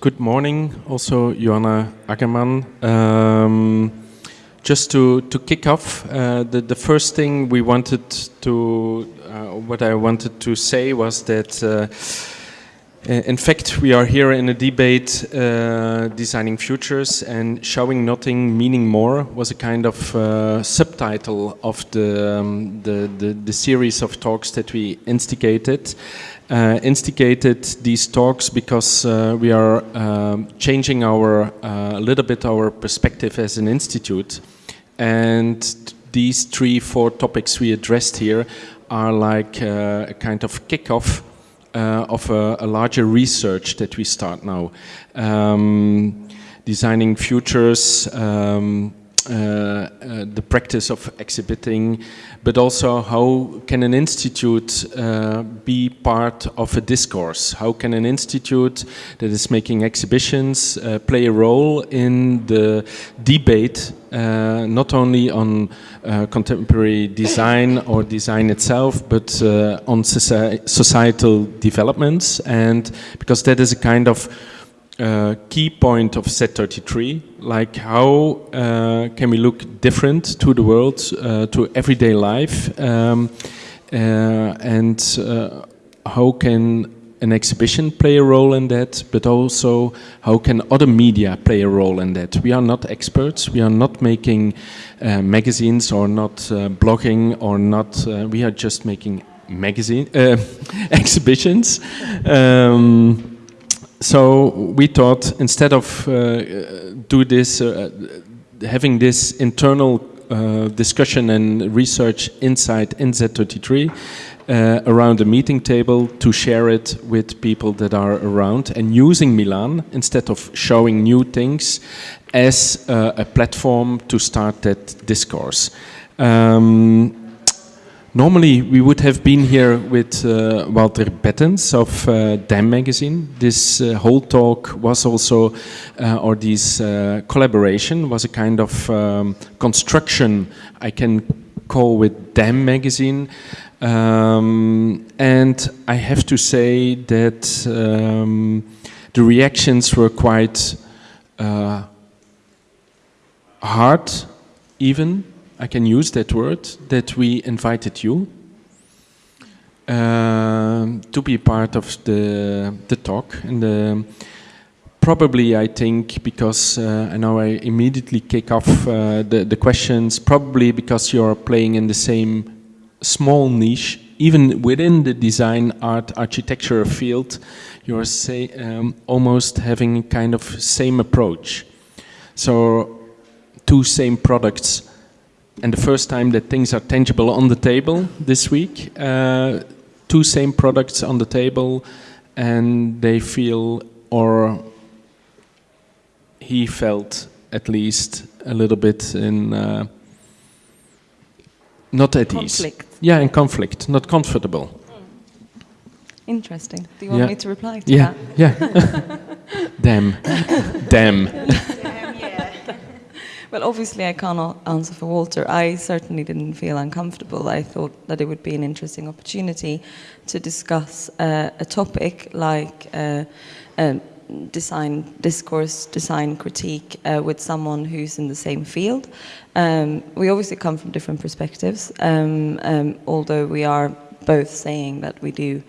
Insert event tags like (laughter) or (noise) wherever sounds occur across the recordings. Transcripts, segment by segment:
Good morning, also Johanna Agerman. Um, just to, to kick off, uh, the, the first thing we wanted to, uh, what I wanted to say was that uh, in fact, we are here in a debate uh, designing futures and showing nothing, meaning more was a kind of uh, subtitle of the, um, the, the, the, series of talks that we instigated. Uh, instigated these talks because uh, we are um, changing our, uh, a little bit our perspective as an institute. And these three, four topics we addressed here are like uh, a kind of kickoff uh, of a, a, larger research that we start now. Um, designing futures, um, the practice of exhibiting, but also how can an institute uh, be part of a discourse? How can an institute that is making exhibitions uh, play a role in the debate, uh, not only on uh, contemporary design or design itself, but on societal developments? And because that is a kind of uh, key point of Z33, like how uh, can we look different to the world, uh, to everyday life, um, uh, and uh, how can an exhibition play a role in that, but also how can other media play a role in that. We are not experts, we are not making uh, magazines or not blogging or not, we are just making magazine (laughs) exhibitions. Um, so we thought instead of uh, do this, uh, having this internal uh, discussion and research inside in Z33 uh, around a meeting table to share it with people that are around and using Milan instead of showing new things as uh, a platform to start that discourse. Um, Normally, we would have been here with uh, Walter Bettens of uh, DAMn magazine. This uh, whole talk was also, uh, or this uh, collaboration was a kind of um, construction I can call with DAMn magazine. Um, and I have to say that um, the reactions were quite uh, hard, even I can use that word, that we invited you uh, to be part of the, the talk. And the, probably, I think, because uh, I know I immediately kick off uh, the, the questions, probably because you're playing in the same small niche, even within the design art architecture field, you're say, um, almost having kind of same approach. So two same products and the first time that things are tangible on the table this week. Uh, two same products on the table and they feel, or he felt at least a little bit in, uh, not at conflict. ease. Yeah, in conflict, not comfortable. Interesting. Do you want yeah. me to reply to yeah. that? Yeah, (laughs) Damn. (laughs) Damn. Well, obviously I can't answer for Walter. I certainly didn't feel uncomfortable. I thought that it would be an interesting opportunity to discuss uh, a topic like uh, uh, design discourse, design critique uh, with someone who's in the same field. Um, we obviously come from different perspectives, um, um, although we are both saying that we do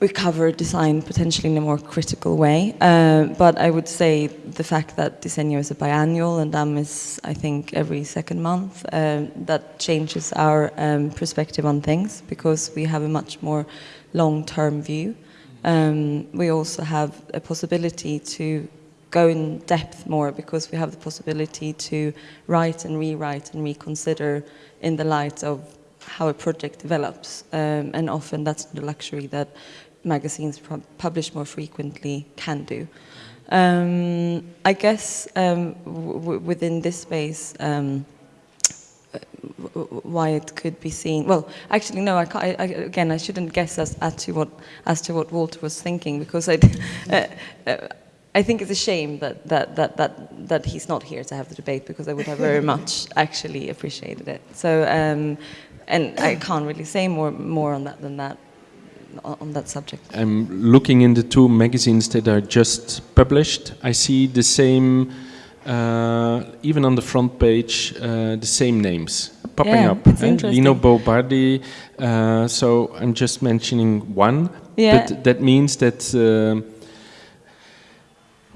we cover design potentially in a more critical way. Uh, but I would say the fact that Disegno is a biannual and DAMn is, I think, every second month, uh, that changes our um, perspective on things because we have a much more long-term view. Um, we also have a possibility to go in depth more because we have the possibility to write and rewrite and reconsider in the light of how a project develops. Um, and often that's the luxury that magazines publish more frequently can do. Um, I guess um, within this space, um, why it could be seen. Well, actually, no. I, I, again, I shouldn't guess as, as, to what as to what Walter was thinking because I, (laughs) uh, uh, I think it's a shame that that that that that he's not here to have the debate because I would have very (laughs) much actually appreciated it. So, um, and I can't really say more more on that than that on, that subject. I'm looking in the two magazines that are just published. I see the same, uh, even on the front page, uh, the same names popping Yeah, up. it's eh? Lina Bo Bardi. Uh, so I'm just mentioning one. Yeah. But that means that. Uh,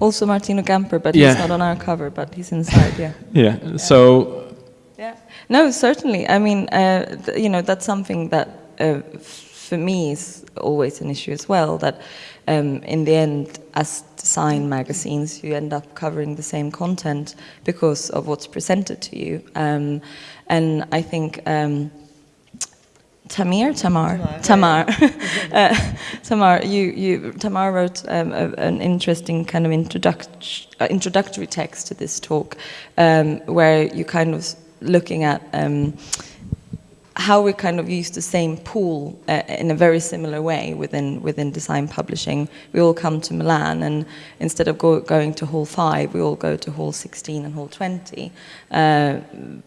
Also Martino Gamper, but Yeah. he's not on our cover, but he's inside, (laughs) yeah. yeah. So Yeah. No, certainly. I mean, uh, th- you know, that's something that uh, for me is always an issue as well. That um, in the end, as design magazines, you end up covering the same content because of what's presented to you. Um, and I think. Um, Tamir, Tamar, Tamar, (laughs) uh, Tamar. You, you, Tamar wrote um, a, an interesting kind of introduct- uh, introductory text to this talk, um, where you kind of looking at um, how we kind of use the same pool uh, in a very similar way within within design publishing. We all come to Milan, and instead of go, going to Hall Five, we all go to Hall 16 and Hall 20. Uh,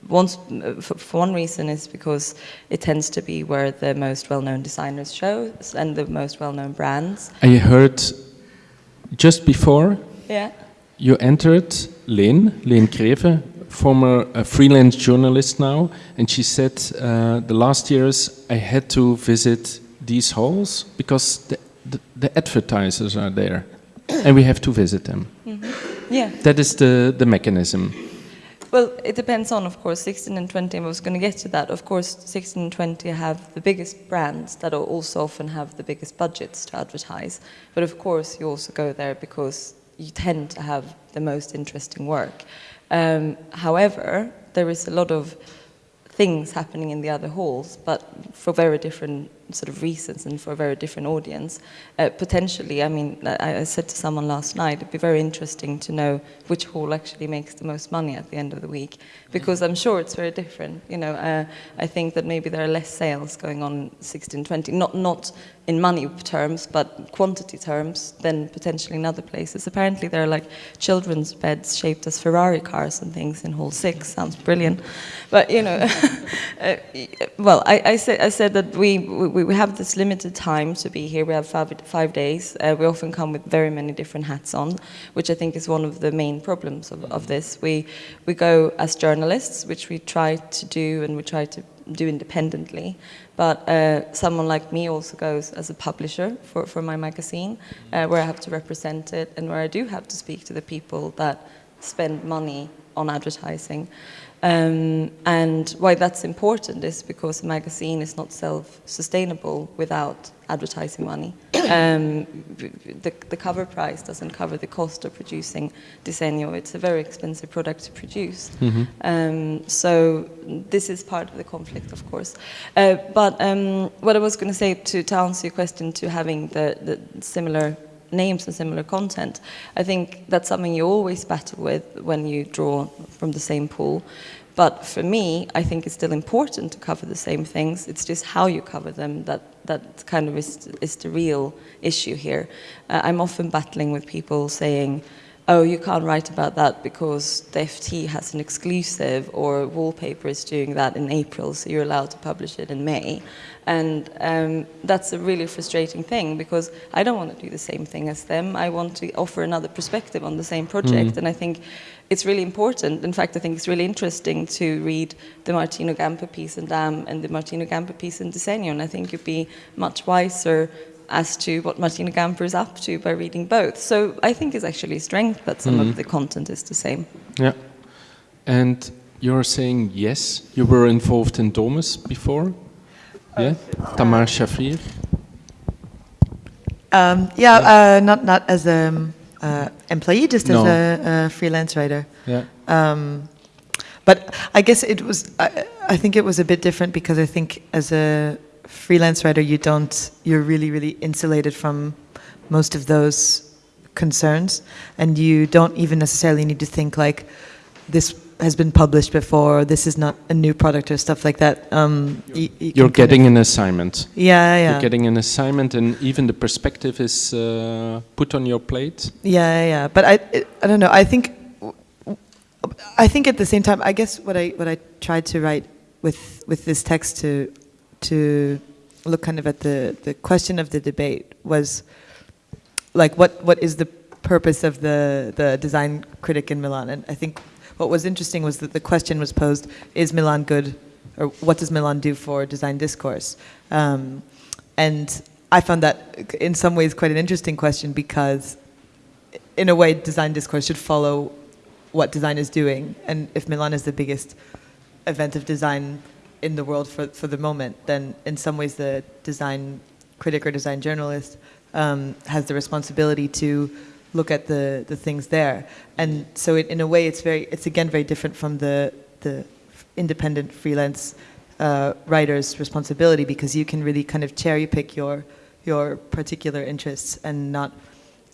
once, for, for one reason is because it tends to be where the most well-known designers show and the most well-known brands. I heard just before Yeah. you entered Leen, Leen Greve, former uh, freelance journalist now, and she said uh, the last years I had to visit these halls because the, the, the advertisers are there, and we have to visit them. Yeah. That is the, the mechanism. Well, it depends on, of course, 16 and 20. I was going to get to that. Of course, 16 and 20 have the biggest brands that also often have the biggest budgets to advertise. But of course, you also go there because you tend to have the most interesting work. Um, however, there is a lot of things happening in the other halls, but for very different sort of reasons and for a very different audience. Uh, potentially, I mean, I, I said to someone last night, it'd be very interesting to know which hall actually makes the most money at the end of the week, because I'm sure it's very different. You know, uh, I think that maybe there are less sales going on 16, 20, not not in money terms, but quantity terms than potentially in other places. Apparently, there are like children's beds shaped as Ferrari cars and things in Hall Six. Sounds brilliant, but you know, (laughs) uh, well, I, I said I said that we, we we have this limited time to be here. We have five five days. Uh, we often come with very many different hats on, which I think is one of the main problems of, of this. We we go as journalists, which we try to do, and we try to do independently. But uh, someone like me also goes as a publisher for, for my magazine, uh, where I have to represent it and where I do have to speak to the people that spend money on advertising. Um, and why that's important is because a magazine is not self-sustainable without advertising money. (coughs) Um, the, the cover price doesn't cover the cost of producing Disegno. It's a very expensive product to produce. Um, so this is part of the conflict, of course. Uh, but um, what I was going to say to, to answer your question to having the, the similar names and similar content. I think that's something you always battle with when you draw from the same pool. But for me, I think it's still important to cover the same things. It's just how you cover them that, that kind of is, is the real issue here. Uh, I'm often battling with people saying, oh, you can't write about that because the FT has an exclusive or Wallpaper is doing that in April, so you're allowed to publish it in May. And um, that's a really frustrating thing because I don't want to do the same thing as them. I want to offer another perspective on the same project. And I think it's really important. In fact, I think it's really interesting to read the Martino Gamper piece in DAMn and the Martino Gamper piece in Disegno. And I think you'd be much wiser as to what Martino Gamper is up to by reading both. So I think it's actually a strength that some of the content is the same. Yeah. And you're saying yes, you were involved in Domus before? Yeah? Tamar Shafrir? Um, yeah, uh, not not as an uh, employee, just No. as a, a freelance writer. Yeah. Um, but I guess it was. I, I think it was a bit different because I think as a freelance writer, you don't. You're really, really insulated from most of those concerns, and you don't even necessarily need to think like this has been published before. This is not a new product or stuff like that. Um, you You're kind getting an assignment. Yeah, yeah. You're getting an assignment, and even the perspective is uh, put on your plate. Yeah, yeah, but I, it, I don't know. I think, I think at the same time, I guess what I what I tried to write with with this text to to look kind of at the, the question of the debate was like what, what is the purpose of the, the design critic in Milan? And I think what was interesting was that the question was posed, is Milan good or what does Milan do for design discourse? Um, and I found that in some ways quite an interesting question because in a way design discourse should follow what design is doing. And if Milan is the biggest event of design in the world for, for the moment, then in some ways the design critic or design journalist um, has the responsibility to look at the, the things there. And so it, in a way, it's very, it's again very different from the, the independent freelance uh, writer's responsibility because you can really kind of cherry pick your, your particular interests and not,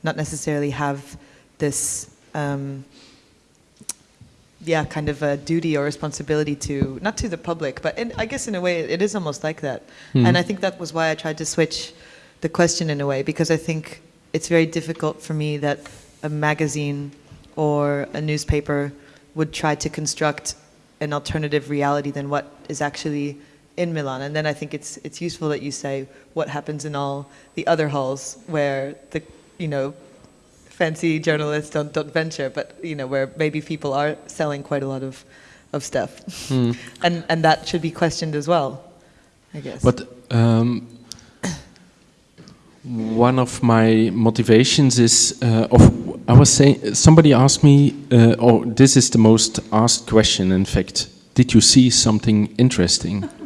not necessarily have this, um, yeah, kind of a duty or responsibility to, not to the public, but in, I guess in a way it is almost like that. Mm. And I think that was why I tried to switch the question in a way because I think it's very difficult for me that a magazine or a newspaper would try to construct an alternative reality than what is actually in Milan. And then I think it's it's useful that you say what happens in all the other halls where the you know fancy journalists don't don't venture, but you know where maybe people are selling quite a lot of of stuff, Hmm. (laughs) and and that should be questioned as well, I guess. But um, one of my motivations is uh, of I was saying somebody asked me, uh, oh, this is the most asked question. In fact, did you see something interesting? (laughs)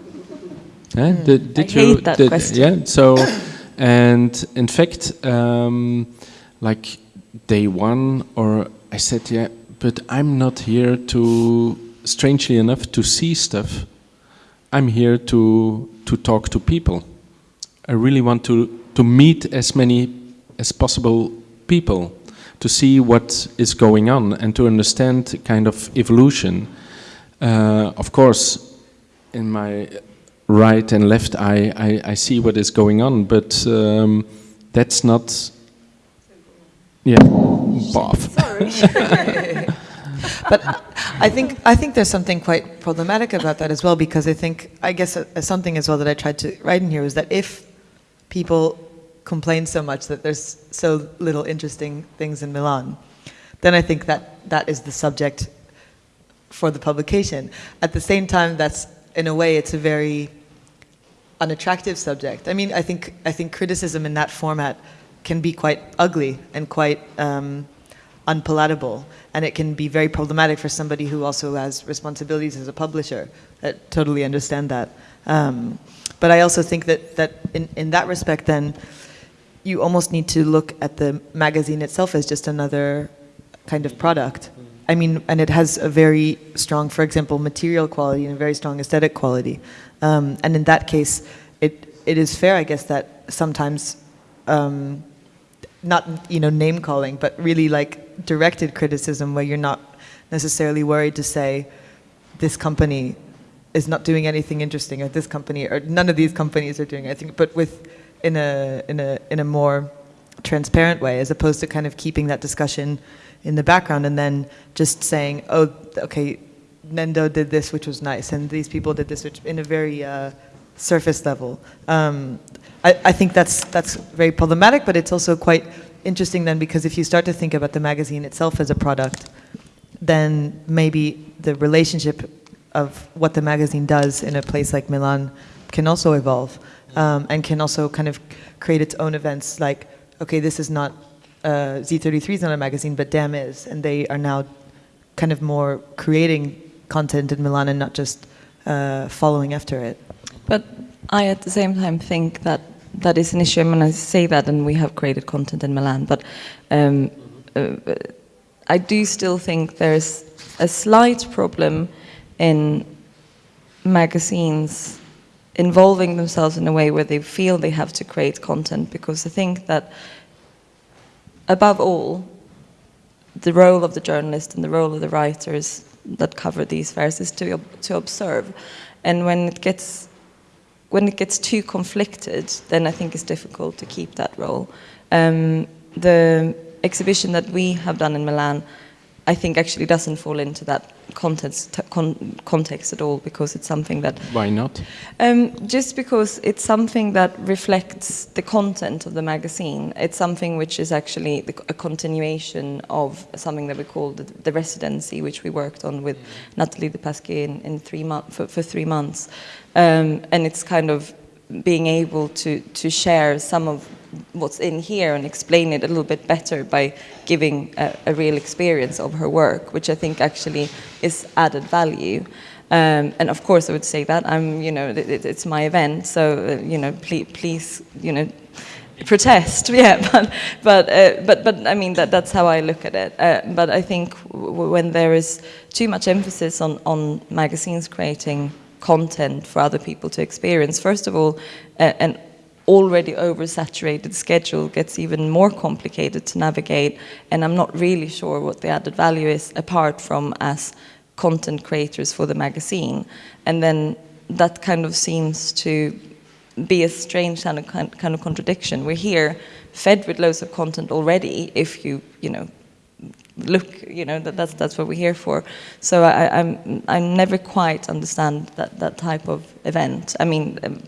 Eh, Did, did I you? hate that did- question. Yeah. So, (coughs) and in fact, um, like day one, or I said, yeah, but I'm not here to, strangely enough, to see stuff. I'm here to to talk to people. I really want to to meet as many as possible people to see what is going on and to understand kind of evolution. Uh, of course, in my right and left eye, I, I see what is going on, but um, that's not. Yeah, boff. (laughs) but I think I think there's something quite problematic about that as well because I think I guess uh, something as well that I tried to write in here was that if people complain so much that there's so little interesting things in Milan, then I think that that is the subject for the publication. At the same time, that's in a way it's a very unattractive subject. I mean, I think I think criticism in that format can be quite ugly and quite um, unpalatable, and it can be very problematic for somebody who also has responsibilities as a publisher. I totally understand that. Um, but I also think that that in, in that respect, then you almost need to look at the magazine itself as just another kind of product. I mean, and it has a very strong, for example, material quality and a very strong aesthetic quality. Um, and in that case, it it is fair, I guess, that sometimes, um, not you know name calling, but really like directed criticism, where you're not necessarily worried to say, this company is not doing anything interesting, or this company, or none of these companies are doing anything, but with in a in a in a more transparent way, as opposed to kind of keeping that discussion in the background and then just saying, oh, okay, Nendo did this, which was nice, and these people did this, which in a very uh, surface level. Um, I, I think that's that's very problematic, but it's also quite interesting then because if you start to think about the magazine itself as a product, then maybe the relationship of what the magazine does in a place like Milan can also evolve um, and can also kind of create its own events. Like, okay, this is not uh, Z33 is not a magazine, but Damn is, and they are now kind of more creating content in Milan and not just uh, following after it. But I, at the same time, think that that is an issue. I mean, I say that, and we have created content in Milan, but um, uh, I do still think there's a slight problem in magazines involving themselves in a way where they feel they have to create content, because I think that, above all, the role of the journalist and the role of the writers that cover these fairs is to to observe, and when it gets when it gets too conflicted, then I think it's difficult to keep that role. Um, the exhibition that we have done in Milan I think actually doesn't fall into that context, con context at all because it's something that. Why not? Um, just because it's something that reflects the content of the magazine. It's something which is actually the, a continuation of something that we call the, the residency, which we worked on with Nathalie Du Pasquier in, in three for, for, three months, um, and it's kind of being able to to share some of what's in here and explain it a little bit better by giving a, a real experience of her work, which I think actually is added value. Um, and of course, I would say that I'm, you know, it, it's my event, so uh, you know, please, please, you know, protest. (laughs) Yeah, but but uh, but but I mean that that's how I look at it. Uh, but I think when there is too much emphasis on on magazines creating content for other people to experience, first of all, and already oversaturated schedule gets even more complicated to navigate and I'm not really sure what the added value is apart from as content creators for the magazine and then that kind of seems to be a strange kind of, kind of contradiction. We're here fed with loads of content already if you, you know, look, you know, that, that's, that's what we're here for. So I, I'm, I never quite understand that, that type of event. I mean, um,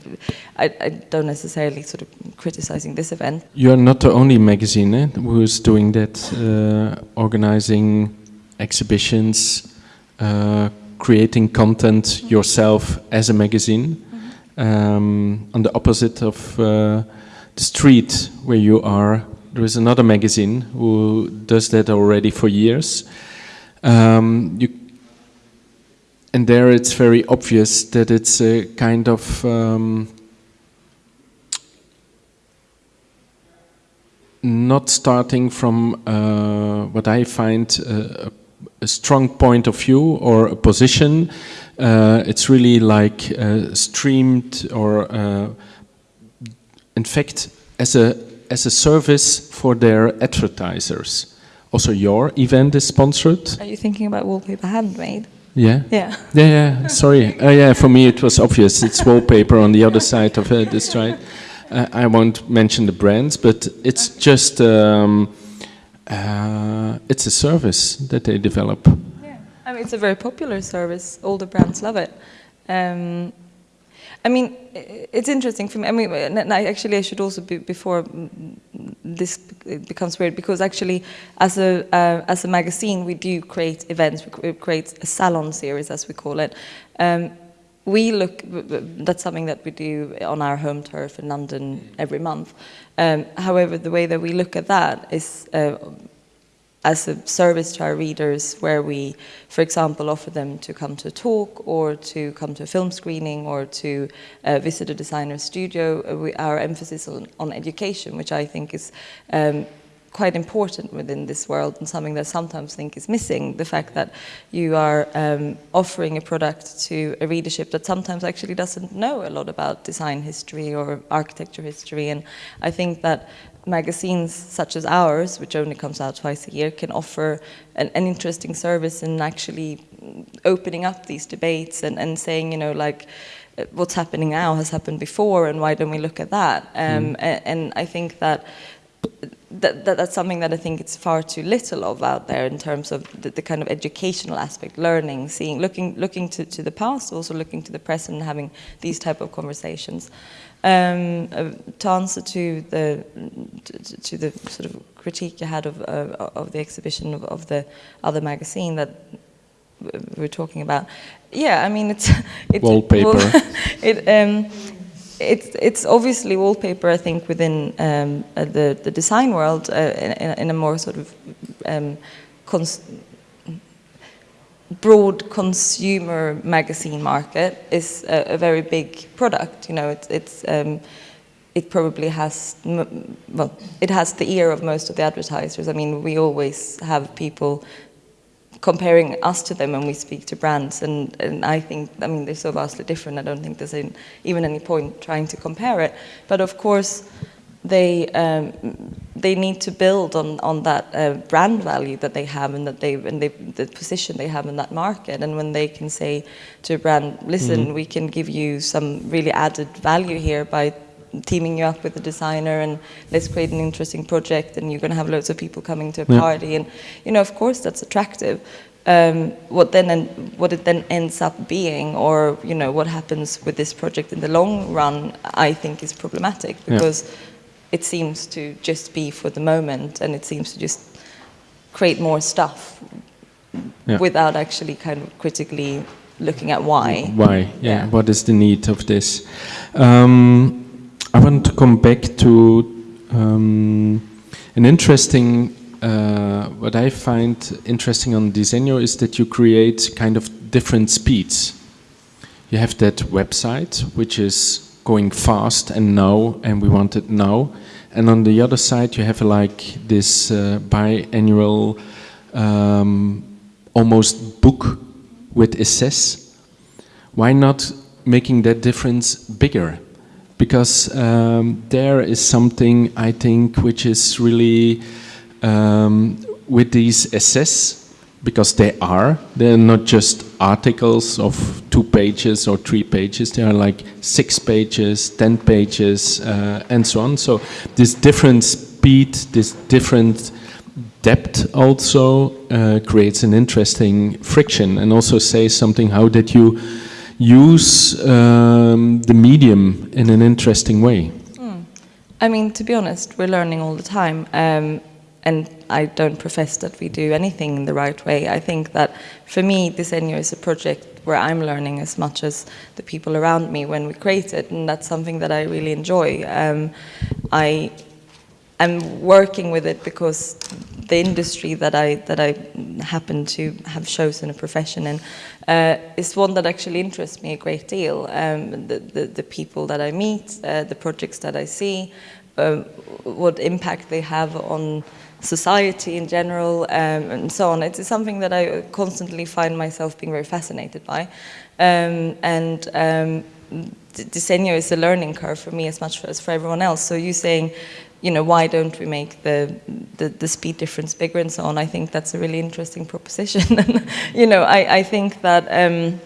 I, I, don't necessarily sort of criticizing this event. You're not the only magazine eh, who's doing that, uh, organizing exhibitions, uh, creating content yourself as a magazine. Mm -hmm. um, on the opposite of uh, the street where you are there is another magazine who does that already for years. Um, you, and there it's very obvious that it's a kind of um, not starting from uh, what I find a, strong point of view or a position. Uh, it's really like uh, streamed or, uh, in fact, as a as a service for their advertisers. Also, your event is sponsored. Are you thinking about wallpaper handmade? Yeah. Yeah. Yeah. Yeah. Sorry. Uh, yeah. For me, it was obvious. It's wallpaper on the other side of uh, the street. Uh, I won't mention the brands, but it's just um, uh, it's a service that they develop. Yeah. I mean, it's a very popular service. All the brands love it. Um, I mean, it's interesting for me. I mean, I actually, I should also be before this becomes weird because actually, as a uh, as a magazine, we do create events. We create a salon series, as we call it. Um, we look. That's something that we do on our home turf in London every month. Um, however, the way that we look at that is. Uh, as a service to our readers where we, for example, offer them to come to a talk or to come to a film screening or to uh, visit a designer studio. Uh, we, our emphasis on, on, education, which I think is um, quite important within this world and something that I sometimes think is missing, the fact that you are um, offering a product to a readership that sometimes actually doesn't know a lot about design history or architecture history and I think that magazines such as ours, which only comes out twice a year, can offer an, an interesting service in actually opening up these debates and, and saying, you know, like, uh, what's happening now has happened before and why don't we look at that? Um, mm. and, and, I think that, that, that, that's something that I think it's far too little of out there in terms of the, the kind of educational aspect, learning, seeing, looking, looking to, to the past, also looking to the present and having these type of conversations. Um, to answer to the to, to, the sort of critique you had of uh, of the exhibition of, of, the other magazine that we were talking about, yeah, I mean it's (laughs) it's wallpaper. (laughs) it um, it's it's obviously wallpaper. I think within um, uh, the the design world uh, in, in, a more sort of um, broad consumer magazine market is a, a very big product. You know, it's, it's um, it probably has, well, it has the ear of most of the advertisers. I mean, we always have people comparing us to them when we speak to brands, and, and I think, I mean, they're so vastly different, I don't think there's even any point trying to compare it. But of course, they um, they need to build on on that uh, brand value that they have and that they and they, the position they have in that market and when they can say to a brand listen mm -hmm. we can give you some really added value here by teaming you up with a designer and let's create an interesting project and you're going to have loads of people coming to a Yeah. party and you know of course that's attractive um, what then and what it then ends up being or you know what happens with this project in the long run i think is problematic Yeah. It seems to just be for the moment and it seems to just create more stuff Yeah. without actually kind of critically looking at why Why? Yeah. Yeah. What is the need of this? Um, I want to come back to um, an interesting. Uh, what I find interesting on Disegno is that you create kind of different speeds. You have that website which is going fast and now, and we want it now. And on the other side, you have like this uh, biannual, um, almost book with essays why not making that difference bigger? Because um, there is something I think which is really um, with these essays, because they are, they're not just articles of two pages or three pages, they are like six pages, ten pages, uh, and so on. So this different speed, this different depth also uh, creates an interesting friction and also says something how did you use um, the medium in an interesting way I mean, to be honest, we're learning all the time. Um, and I don't profess that we do anything in the right way. I think that for me, this Disegno is a project where I'm learning as much as the people around me when we create it, and that's something that I really enjoy. Um, I am working with it because the industry that I that I happen to have chosen a profession in uh, is one that actually interests me a great deal. Um, the, the the people that I meet, uh, the projects that I see, um, what impact they have on society in general, um, and so on. It's something that I constantly find myself being very fascinated by, um, and. Um, D- Disegno is a learning curve for me as much as for everyone else. So you saying, you know, why don't we make the, the, the speed difference bigger and so on? I think that's a really interesting proposition. (laughs) you know, I, I think that um,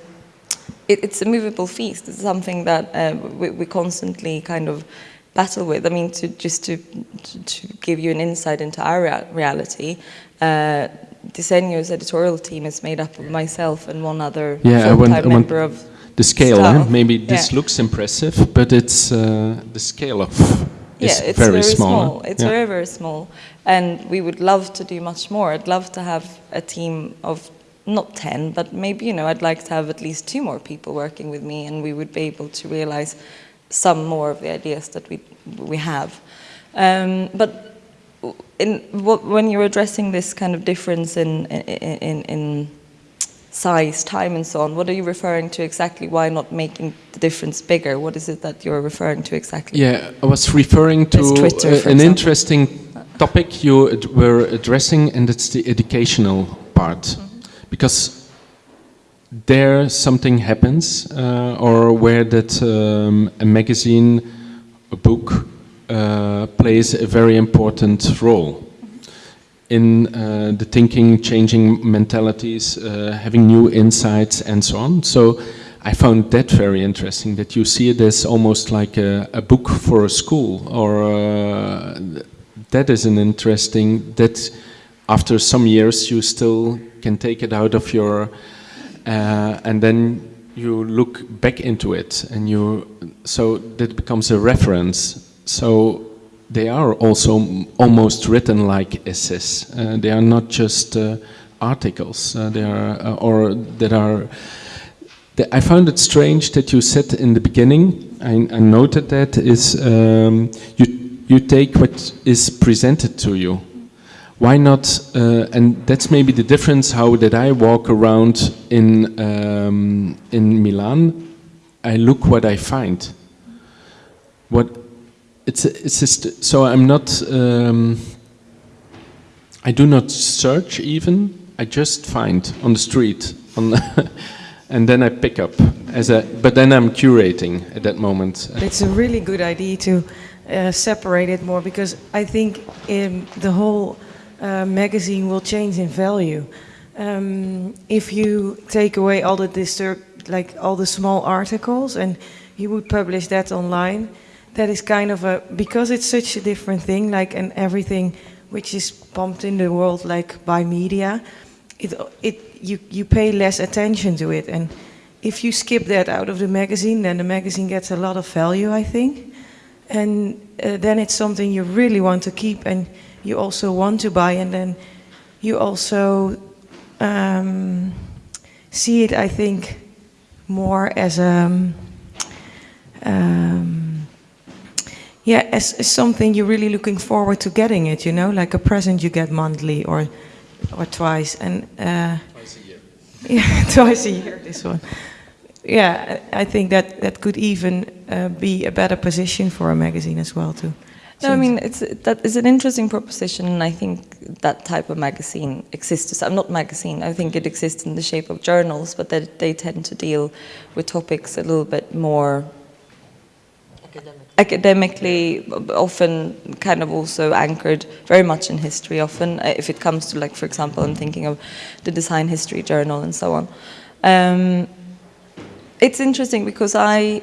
it, it's a movable feast. It's something that uh, we, we constantly kind of battle with. I mean, to just to, to, give you an insight into our rea- reality, uh, Disegno's editorial team is made up of myself and one other Yeah, full-time I want- member of the scale eh? Maybe this yeah. looks impressive but it's uh, the scale of is yeah, it's very, very, small, It's yeah. very, very small. And we would love to do much more. I'd love to have a team of not 10, but maybe, you know, I'd like to have at least two more people working with me and we would be able to realize some more of the ideas that we, we have. Um, but in, when you're addressing this kind of difference in, in, in, in size, time, and so on. What are you referring to exactly? Why not making the difference bigger? What is it that you're referring to exactly? Yeah, I was referring to Twitter, uh, an interesting topic you ad- were addressing, and it's the educational part. Mm-hmm. Because there something happens, uh, or where that um, a magazine, a book, uh, plays a very important role in uh, the thinking, changing mentalities, uh, having new insights, and so on. So I found that very interesting. That you see it as almost like a, a book for a school, or uh, that is an interesting. That after some years you still can take it out of your, uh, and then you look back into it, and you so that becomes a reference. So they are also almost written like essays. Uh, they are not just uh, articles. Uh, they are uh, or that are. I found it strange that you said in the beginning. I, I noted that is um, you you take what is presented to you. Why not? Uh, and that's maybe the difference. How did I walk around in um, in Milan? I look what I find. What it's it's just so I'm not um, I do not search even I just find on the street on (laughs) and then I pick up as a but then I'm curating at that moment It's a really good idea to uh, separate it more because I think um, the whole magazine will change in value. Um, if you take away all the disturb, like all the small articles, and you would publish that online, that is kind of a because it's such a different thing, like and everything which is pumped in the world like by media, it it you you pay less attention to it, and if you skip that out of the magazine, then the magazine gets a lot of value, I think, and uh, then it's something you really want to keep, and you also want to buy, and then you also um, see it, I think, more as a um, um, yeah, as, as something you're really looking forward to getting it, you know, like a present you get monthly or or twice, and uh, Twice a year. (laughs) yeah, twice a year. This one, yeah, I I think that that could even uh, be a better position for a magazine as well too. No, I mean it's that is an interesting proposition, and I think that type of magazine exists. I'm not magazine. I think it exists in the shape of journals, but that they tend to deal with topics a little bit more academically, often kind of also anchored very much in history. Often, uh, if it comes to like, for example, I'm thinking of the Design History Journal and so on. Um, it's interesting because I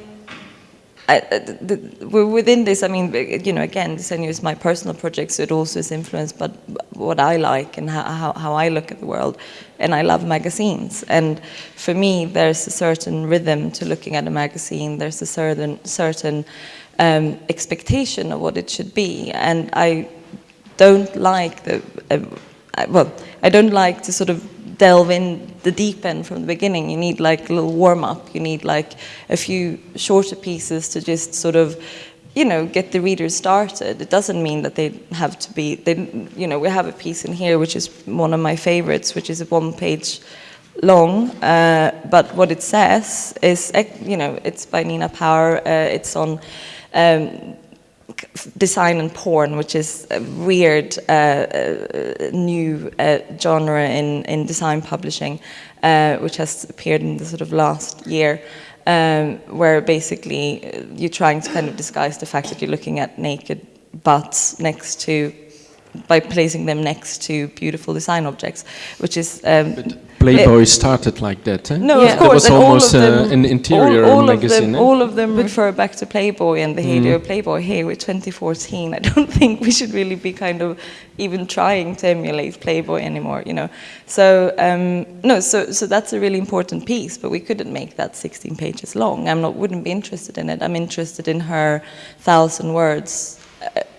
I, uh, the, within this, I mean, you know, again, Disegno is my personal project, so it also is influenced by what I like and how, how, how, I look at the world. And I love magazines. And for me, there's a certain rhythm to looking at a magazine. There's a certain, certain um, expectation of what it should be. And I don't like the, uh, well, I don't like to sort of delve in the deep end from the beginning. You need like a little warm up. You need like a few shorter pieces to just sort of, you know, get the readers started. It doesn't mean that they have to be, they, you know, we have a piece in here which is one of my favorites, which is a one page long, uh, but what it says is, you know, it's by Nina Power, uh, it's on um, design and porn, which is a weird uh, uh, new uh, genre in, in design publishing, uh, which has appeared in the sort of last year, um, where basically uh, you're trying to kind of disguise the fact that you're looking at naked butts next to by placing them next to beautiful design objects, which is um, Playboy it, started like that. Eh? No, yeah. of course, that was almost uh, an interior all, all magazine. Of them, eh? All of them refer back to Playboy and the heyday mm. of Playboy. Here with 2014, I don't (laughs) think we should really be kind of even trying to emulate Playboy anymore. You know, so um, no, so so that's a really important piece. But we couldn't make that 16 pages long. I'm not wouldn't be interested in it. I'm interested in her thousand words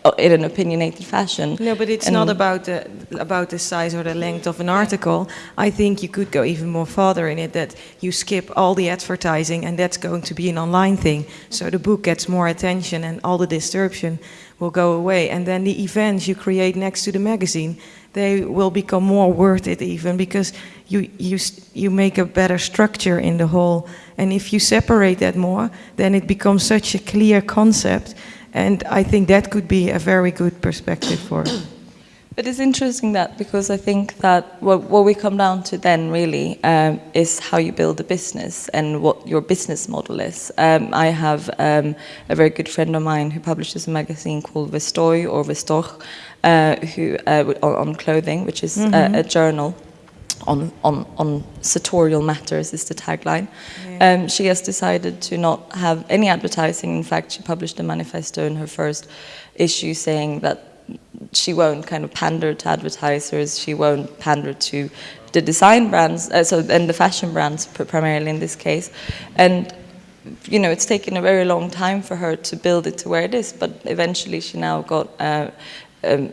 Uh, in an opinionated fashion. No, but it's and not about the about the size or the length of an article. I think you could go even more further in it that you skip all the advertising and that's going to be an online thing. So the book gets more attention and all the disruption will go away. And then the events you create next to the magazine, they will become more worth it even because you you you make a better structure in the whole. And if you separate that more, then it becomes such a clear concept and I think that could be a very good perspective for it. (coughs) But it's interesting that because I think that what, what we come down to then really um, is how you build a business and what your business model is. Um, I have um, a very good friend of mine who publishes a magazine called Vestoj or Vestoch, uh, who uh, on, clothing, which is mm -hmm. a, a journal on, on, on sartorial matters is the tagline. Yeah. Um, she has decided to not have any advertising. In fact, she published a manifesto in her first issue saying that she won't kind of pander to advertisers, she won't pander to the design brands, uh, so and the fashion brands primarily in this case. And you know, it's taken a very long time for her to build it to where it is, but eventually she now got uh, um,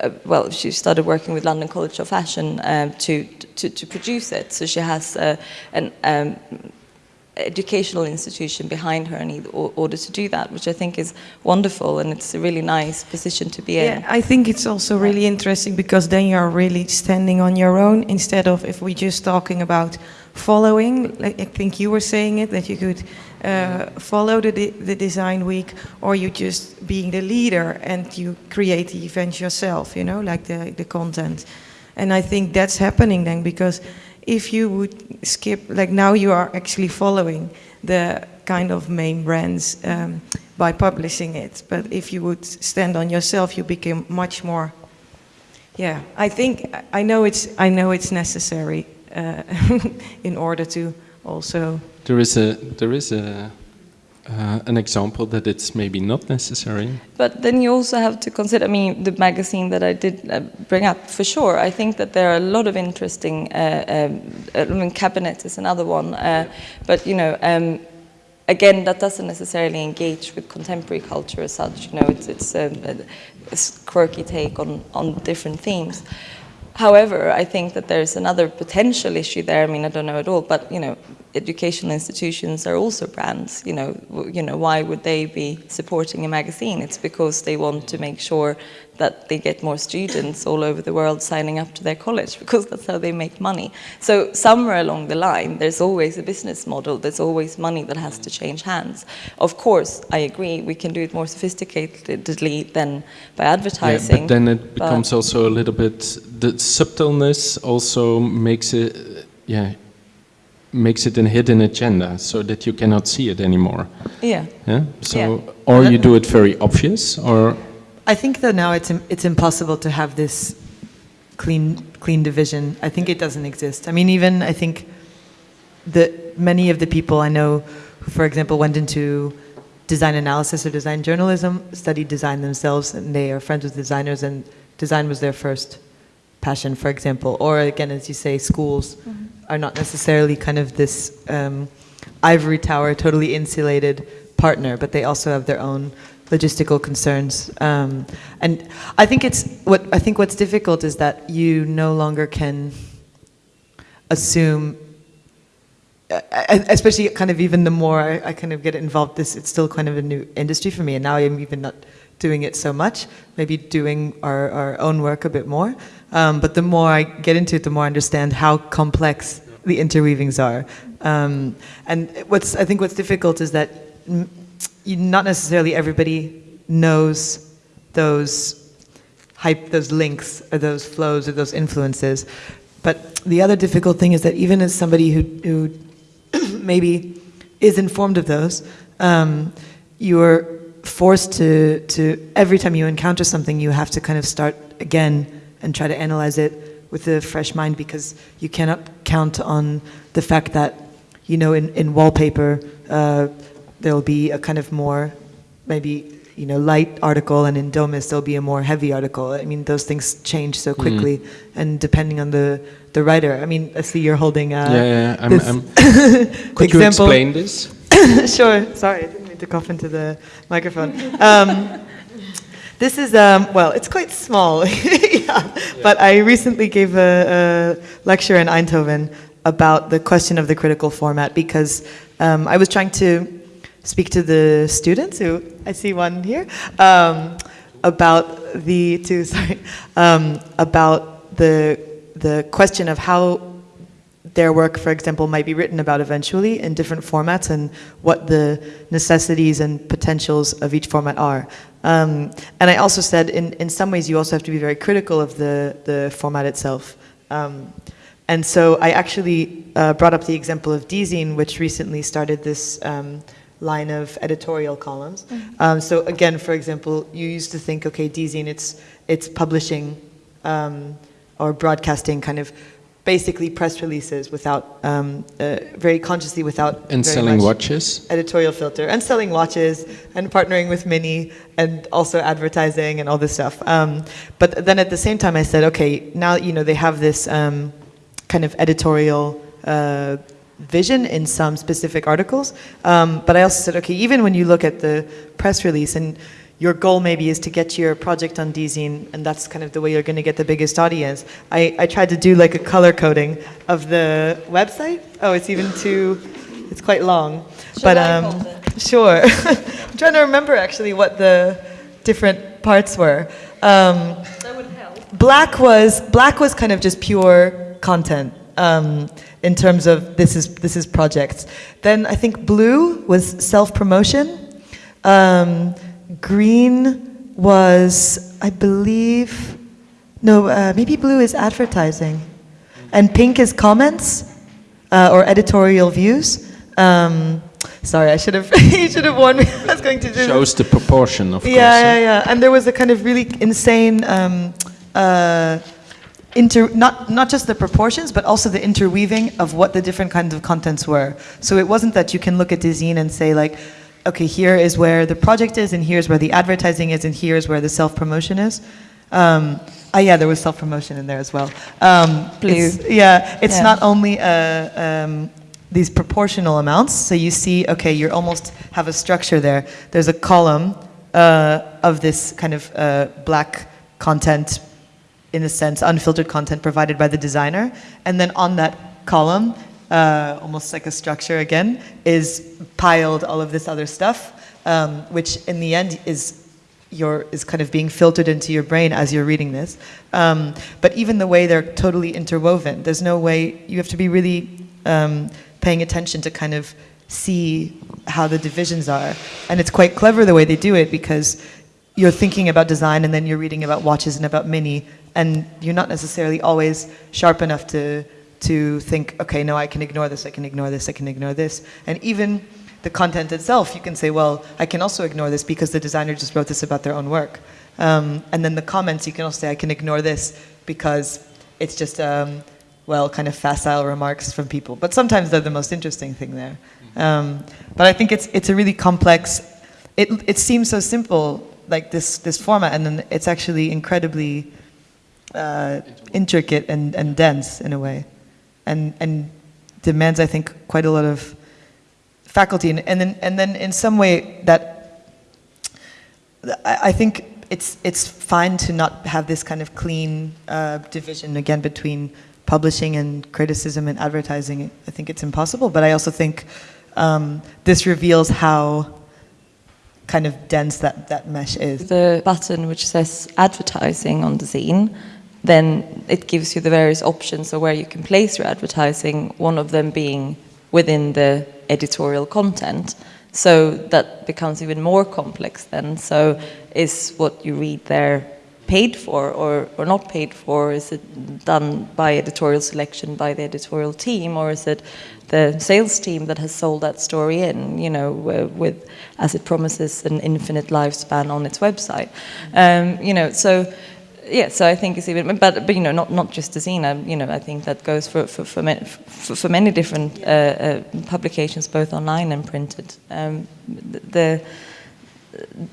uh, well, she started working with London College of Fashion um, to, to, to, produce it. So she has uh, an um, educational institution behind her in order to do that, which I think is wonderful and it's a really nice position to be in. Yeah, I think it's also really interesting because then you're really standing on your own instead of if we're just talking about following, like I think you were saying it, that you could uh, follow the, de the design week or you just being the leader and you create the event yourself, you know, like the, the content. And I think that's happening then because if you would skip, like now you are actually following the kind of main brands um, by publishing it. But if you would stand on yourself, you become much more. Yeah, I think I know it's I know it's necessary uh, (laughs) in order to also there is a there is a uh, an example that it's maybe not necessary. But then you also have to consider, I mean, the magazine that I did uh, bring up, for sure. I think that there are a lot of interesting, uh, um, I mean, Cabinet is another one, uh, but, you know, um, again, that doesn't necessarily engage with contemporary culture as such, you know, it's, it's um, a, a quirky take on, on different themes. However, I think that there's another potential issue there. I mean, I don't know at all, but you know, educational institutions are also brands. You know, you know, why would they be supporting a magazine? It's because they want to make sure that they get more students all over the world signing up to their college because that's how they make money. So somewhere along the line, there's always a business model. There's always money that has to change hands. Of course, I agree. We can do it more sophisticatedly than by advertising. Yeah, but then it becomes also a little bit the subtleness also makes it yeah makes it a hidden agenda so that you cannot see it anymore. Yeah. Yeah. So Yeah. or you do it very obvious or I think that now it's it's impossible to have this clean clean division. I think it doesn't exist. I mean, even I think that many of the people I know who, for example, went into design analysis or design journalism, studied design themselves, and they are friends with designers, and design was their first passion, for example. Or again, as you say, schools are not necessarily kind of this um, ivory tower, totally insulated partner, but they also have their own logistical concerns. Um, and I think it's what I think what's difficult is that you no longer can assume. uh, Especially, kind of even the more I, I kind of get involved, this it's still kind of a new industry for me, and now I'm even not doing it so much. Maybe doing our, our own work a bit more. Um, but the more I get into it, the more I understand how complex the interweavings are. Um, and what's I think what's difficult is that not necessarily everybody knows those hype, those links, or those flows, or those influences. But the other difficult thing is that even as somebody who, who (clears throat) maybe is informed of those, um, you're forced to, to, every time you encounter something, you have to kind of start again and try to analyze it with a fresh mind because you cannot count on the fact that, you know, in, in wallpaper, uh, there'll be a kind of more, maybe, you know, light article, and in Domus, there'll be a more heavy article. I mean, those things change so quickly, and depending on the, the writer. I mean, I see you're holding uh, yeah, yeah I'm, I'm, (laughs) could you example. explain this? (laughs) sure. Sorry, I didn't mean to cough into the microphone. Um, (laughs) this is, um, well, it's quite small, yeah. but I recently gave a, a lecture in Eindhoven about the question of the critical format because um, I was trying to speak to the students, who I see one here, um, about the, two, (laughs) sorry, um, about the, the question of how their work, for example, might be written about eventually in different formats and what the necessities and potentials of each format are. Um, and I also said, in, in some ways, you also have to be very critical of the, the format itself. Um, and so I actually uh, brought up the example of Dezeen, which recently started this um, line of editorial columns. Um, so again, for example, you used to think, okay, Dezeen, it's, it's publishing um, or broadcasting kind of basically press releases without, um, uh, very consciously without And selling watches. editorial filter and selling watches and partnering with Mini and also advertising and all this stuff. Um, but then at the same time, I said, okay, now you know they have this um, kind of editorial uh, vision in some specific articles. Um, but I also said, okay, even when you look at the press release and your goal maybe is to get your project on Dezeen, and that's kind of the way you're going to get the biggest audience. I, I tried to do like a color coding of the website. Oh, it's even too, it's quite long. but I um, (laughs) sure. (laughs) I'm trying to remember actually what the different parts were. Um, That would help. black was black was kind of just pure content um, in terms of this is this is projects. Then I think blue was self promotion. Um, green was I believe no uh, maybe blue is advertising, and pink is comments uh, or editorial views. Um, sorry, I should have (laughs) you should have warned me. I was going to do. Shows the proportion, of course. Yeah, yeah, yeah. And there was a kind of really insane, um, uh, inter not not just the proportions, but also the interweaving of what the different kinds of contents were. So it wasn't that you can look at Dezeen and say like, okay, here is where the project is, and here's where the advertising is, and here's where the self promotion is. Um, ah, yeah, there was self promotion in there as well. Um, it's- yeah, it's Yeah. not only uh, um, these proportional amounts. So you see, okay, you almost have a structure there. There's a column uh, of this kind of uh, black content, in a sense, unfiltered content provided by the designer, and then on that column, uh, almost like a structure again, is piled all of this other stuff, um, which in the end is your is kind of being filtered into your brain as you're reading this. Um, but even the way they're totally interwoven, there's no way you have to be really um, paying attention to kind of see how the divisions are. And it's quite clever the way they do it because you're thinking about design and then you're reading about watches and about mini, and you're not necessarily always sharp enough to to think, okay, no, I can ignore this, I can ignore this, I can ignore this, and even the content itself, you can say, well, I can also ignore this because the designer just wrote this about their own work. Um, and then the comments, you can also say, I can ignore this because it's just, um, well, kind of facile remarks from people. But sometimes they're the most interesting thing there. Um, but I think it's, it's a really complex, it, it seems so simple, like this, this format, and then it's actually incredibly uh, intricate and, and dense in a way. And, and demands, I think, quite a lot of faculty. And, and, then, and then in some way that I, I think it's, it's fine to not have this kind of clean uh, division again between publishing and criticism and advertising. I think it's impossible, but I also think um, this reveals how kind of dense that, that mesh is. The button which says advertising on Dezeen, then it gives you the various options of where you can place your advertising, one of them being within the editorial content. So that becomes even more complex then. So is what you read there paid for or, or not paid for? Is it done by editorial selection by the editorial team or is it the sales team that has sold that story in, you know, with, as it promises an infinite lifespan on its website? Um, you know, so yeah, so I think it's even, but, but you know, not, not just um, you know, I think that goes for, for, for, many, for, for many different uh, uh, publications, both online and printed. Um, the,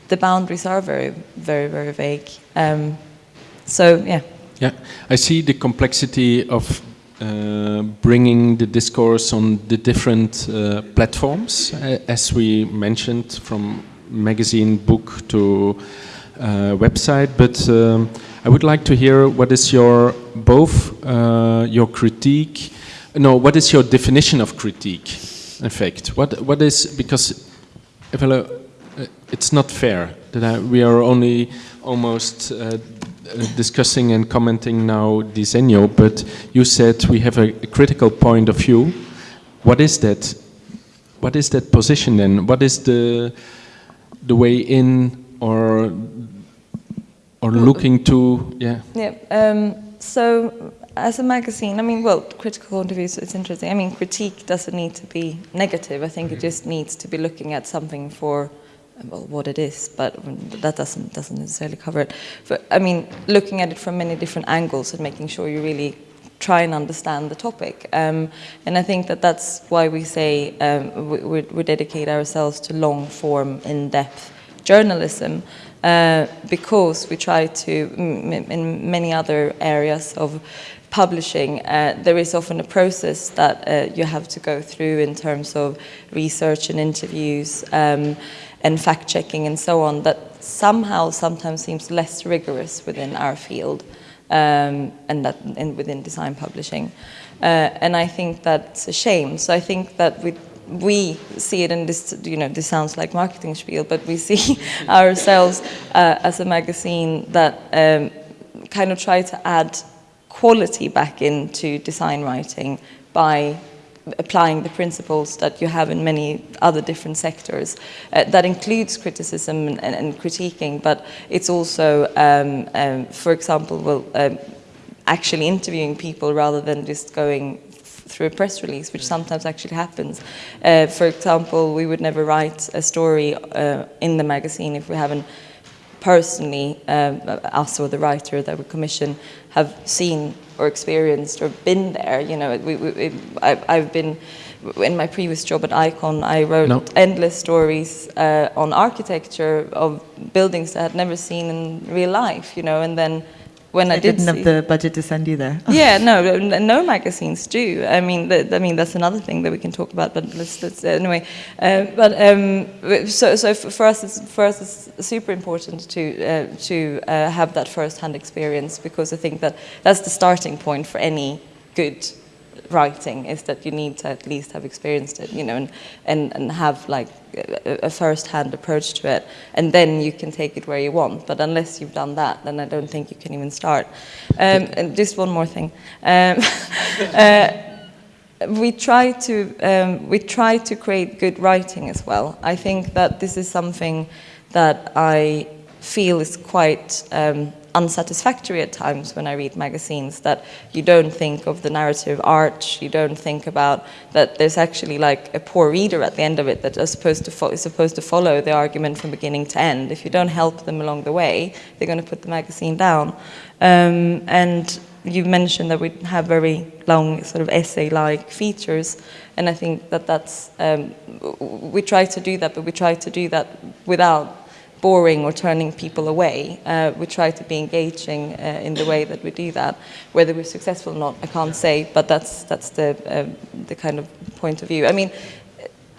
the boundaries are very, very, very vague. Um, so, yeah. Yeah, I see the complexity of uh, bringing the discourse on the different uh, platforms, uh, as we mentioned, from magazine, book to uh, website. But um, I would like to hear what is your both your critique. No, what is your definition of critique? In fact, what what is because it's not fair that I, we are only almost uh, discussing and commenting now Disegno, but you said we have a, a critical point of view. What is that? What is that position then? What is the the way in or or looking to? Yeah. Yeah. Um, so, as a magazine, I mean, well, critical point of view, so it's interesting. I mean, critique doesn't need to be negative. I think it just needs to be looking at something for well, what it is, but that doesn't doesn't necessarily cover it. But I mean, looking at it from many different angles and making sure you really try and understand the topic. Um, and I think that that's why we say um, we, we, dedicate ourselves to long form, in depth journalism. Uh, because we try to, in many other areas of publishing, uh, there is often a process that uh, you have to go through in terms of research and interviews um, and fact checking and so on that somehow sometimes seems less rigorous within our field um, and that and within design publishing. Uh, and I think that's a shame. So I think that we we see it in this, you know, this sounds like marketing spiel, but we (laughs) see ourselves uh, as a magazine that um, kind of try to add quality back into design writing by applying the principles that you have in many other different sectors. Uh, that includes criticism and, and, and, critiquing, but it's also, um, um, for example, well, um, actually interviewing people rather than just going through a press release, which sometimes actually happens. Uh, for example, we would never write a story uh, in the magazine if we haven't personally, um, us or the writer that we commission, have seen or experienced or been there. You know, we, we, I, I've been in my previous job at Icon. I wrote No. endless stories uh, on architecture of buildings that I had never seen in real life. You know, and then when I, I did didn't see, have the budget to send you there. (laughs) yeah, no, no magazines do. I mean, th- I mean that's another thing that we can talk about. But let's, let's anyway. Um, but um, so, so for us, it's, for us, it's super important to uh, to uh, have that first-hand experience because I think that that's the starting point for any good writing is that you need to at least have experienced it, you know, and, and, and have like a, a first-hand approach to it, and then you can take it where you want. But unless you've done that, then I don't think you can even start. Um, and just one more thing. Um, (laughs) uh, we try to um, we try to create good writing as well. I think that this is something that I feel is quite um, unsatisfactory at times when I read magazines. That you don't think of the narrative arch, you don't think about that there's actually like a poor reader at the end of it that is supposed to is supposed to follow the argument from beginning to end. If you don't help them along the way, they're going to put the magazine down. Um, and you mentioned that we have very long sort of essay-like features, and I think that that's um, we try to do that, but we try to do that without boring or turning people away. Uh, we try to be engaging uh, in the way that we do that. Whether we're successful or not, I can't say, but that's that's the um, the kind of point of view. I mean,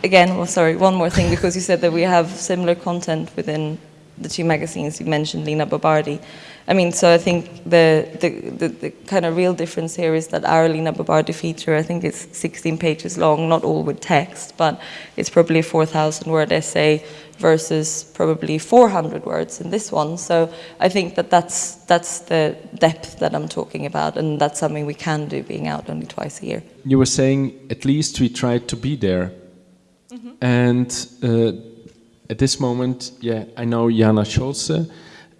again, well, sorry, one more thing because you said that we have similar content within the two magazines. You mentioned Lina Bo Bardi. I mean, so I think the, the, the, the kind of real difference here is that our Lina Bo Bardi feature, I think it's 16 pages long, not all with text, but it's probably a 4,000 word essay versus probably 400 words in this one. So I think that that's, that's the depth that I'm talking about, and that's something we can do being out only twice a year. You were saying at least we tried to be there. And uh, at this moment, yeah, I know Jana Scholze.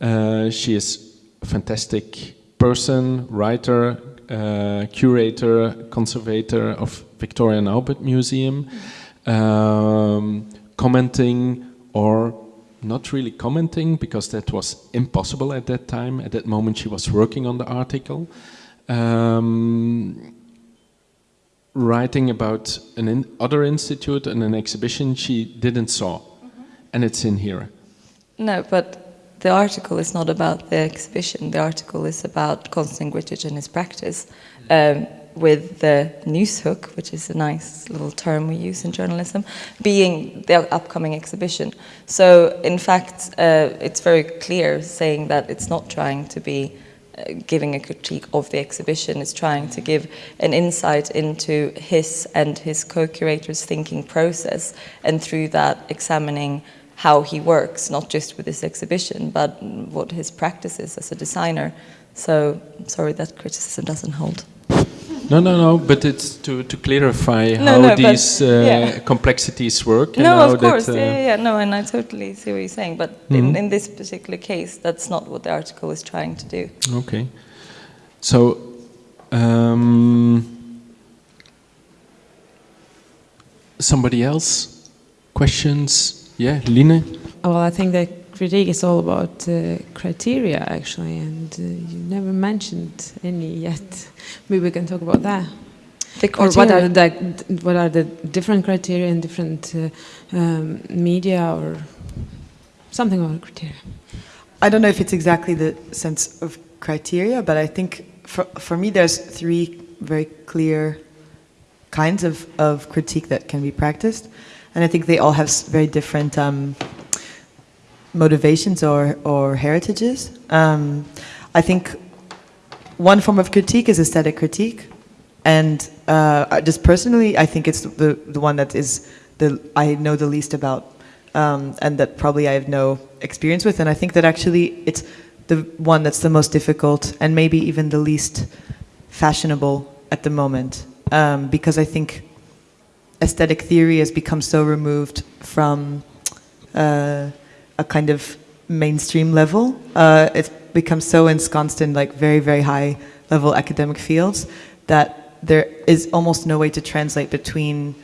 Uh, she is a fantastic person, writer, uh, curator, conservator of Victoria and Albert Museum, um, commenting or not really commenting because that was impossible at that time. At that moment, she was working on the article. Um, writing about an in other institute and an exhibition she didn't saw, and it's in here. No, but the article is not about the exhibition. The article is about Konstantin Grcic and his practice um, with the news hook, which is a nice little term we use in journalism, being the upcoming exhibition. So, in fact, uh, it's very clear saying that it's not trying to be uh, giving a critique of the exhibition. Is trying to give an insight into his and his co-curator's thinking process and through that examining how he works not just with this exhibition but what his practice is as a designer. So sorry that criticism doesn't hold No, no, no, but it's to, to clarify No, how no, but- these uh, yeah. complexities work. and no how of course that, uh, yeah, yeah yeah no and i totally see what you're saying but in, in this particular case that's not what the article is trying to do Okay. So, um, somebody else? Questions? Yeah, Line? Well, I think critique is all about uh, criteria, actually, and uh, you never mentioned any yet. Maybe we can talk about that. the Or what are criteria- the what are the different criteria in different uh, um, media or something about criteria? I don't know if it's exactly the sense of criteria, but I think for, for me there's three very clear kinds of, of critique that can be practiced. And I think they all have very different um, motivations or, or heritages. Um, I think one form of critique is aesthetic critique. And uh, just personally, I think it's the, the one that is the I know the least about, um, and that probably I have no experience with. And I think that actually it's the one that's the most difficult and maybe even the least fashionable at the moment, um, because I think aesthetic theory has become so removed from uh, a kind of mainstream level. Uh, it's become so ensconced in like very, very high level academic fields that there is almost no way to translate between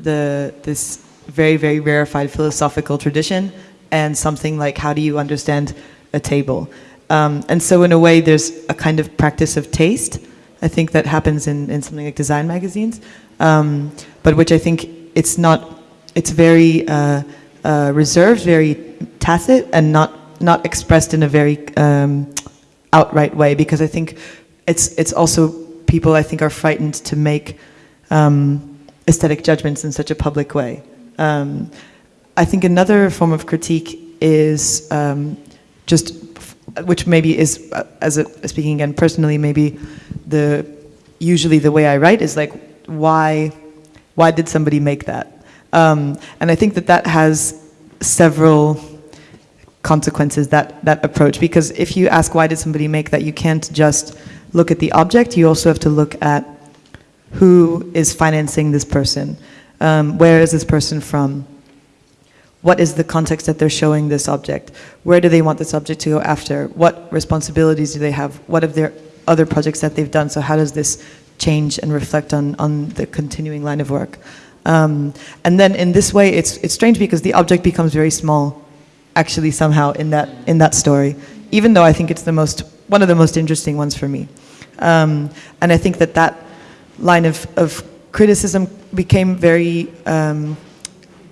the this very, very rarefied philosophical tradition and something like how do you understand a table. Um, and so in a way, there's a kind of practice of taste. I think that happens in, in something like design magazines, um, but which I think it's not, it's very uh, uh, reserved, very tacit, and not not expressed in a very um, outright way. Because I think it's it's also people I think are frightened to make um, aesthetic judgments in such a public way. Um, I think another form of critique is um, just, which maybe is, uh, as a, speaking again personally, maybe the usually the way I write is like, why, why did somebody make that? Um, and I think that that has several consequences that that approach because if you ask why did somebody make that, you can't just look at the object. You also have to look at who is financing this person, um, where is this person from what is the context that they're showing this object? Where do they want this object to go after? What responsibilities do they have? What are their other projects that they've done? So how does this change and reflect on, on the continuing line of work? Um, and then in this way, it's, it's strange because the object becomes very small, actually somehow in that, in that story, even though I think it's the most, one of the most interesting ones for me. Um, and I think that that line of, of criticism became very um,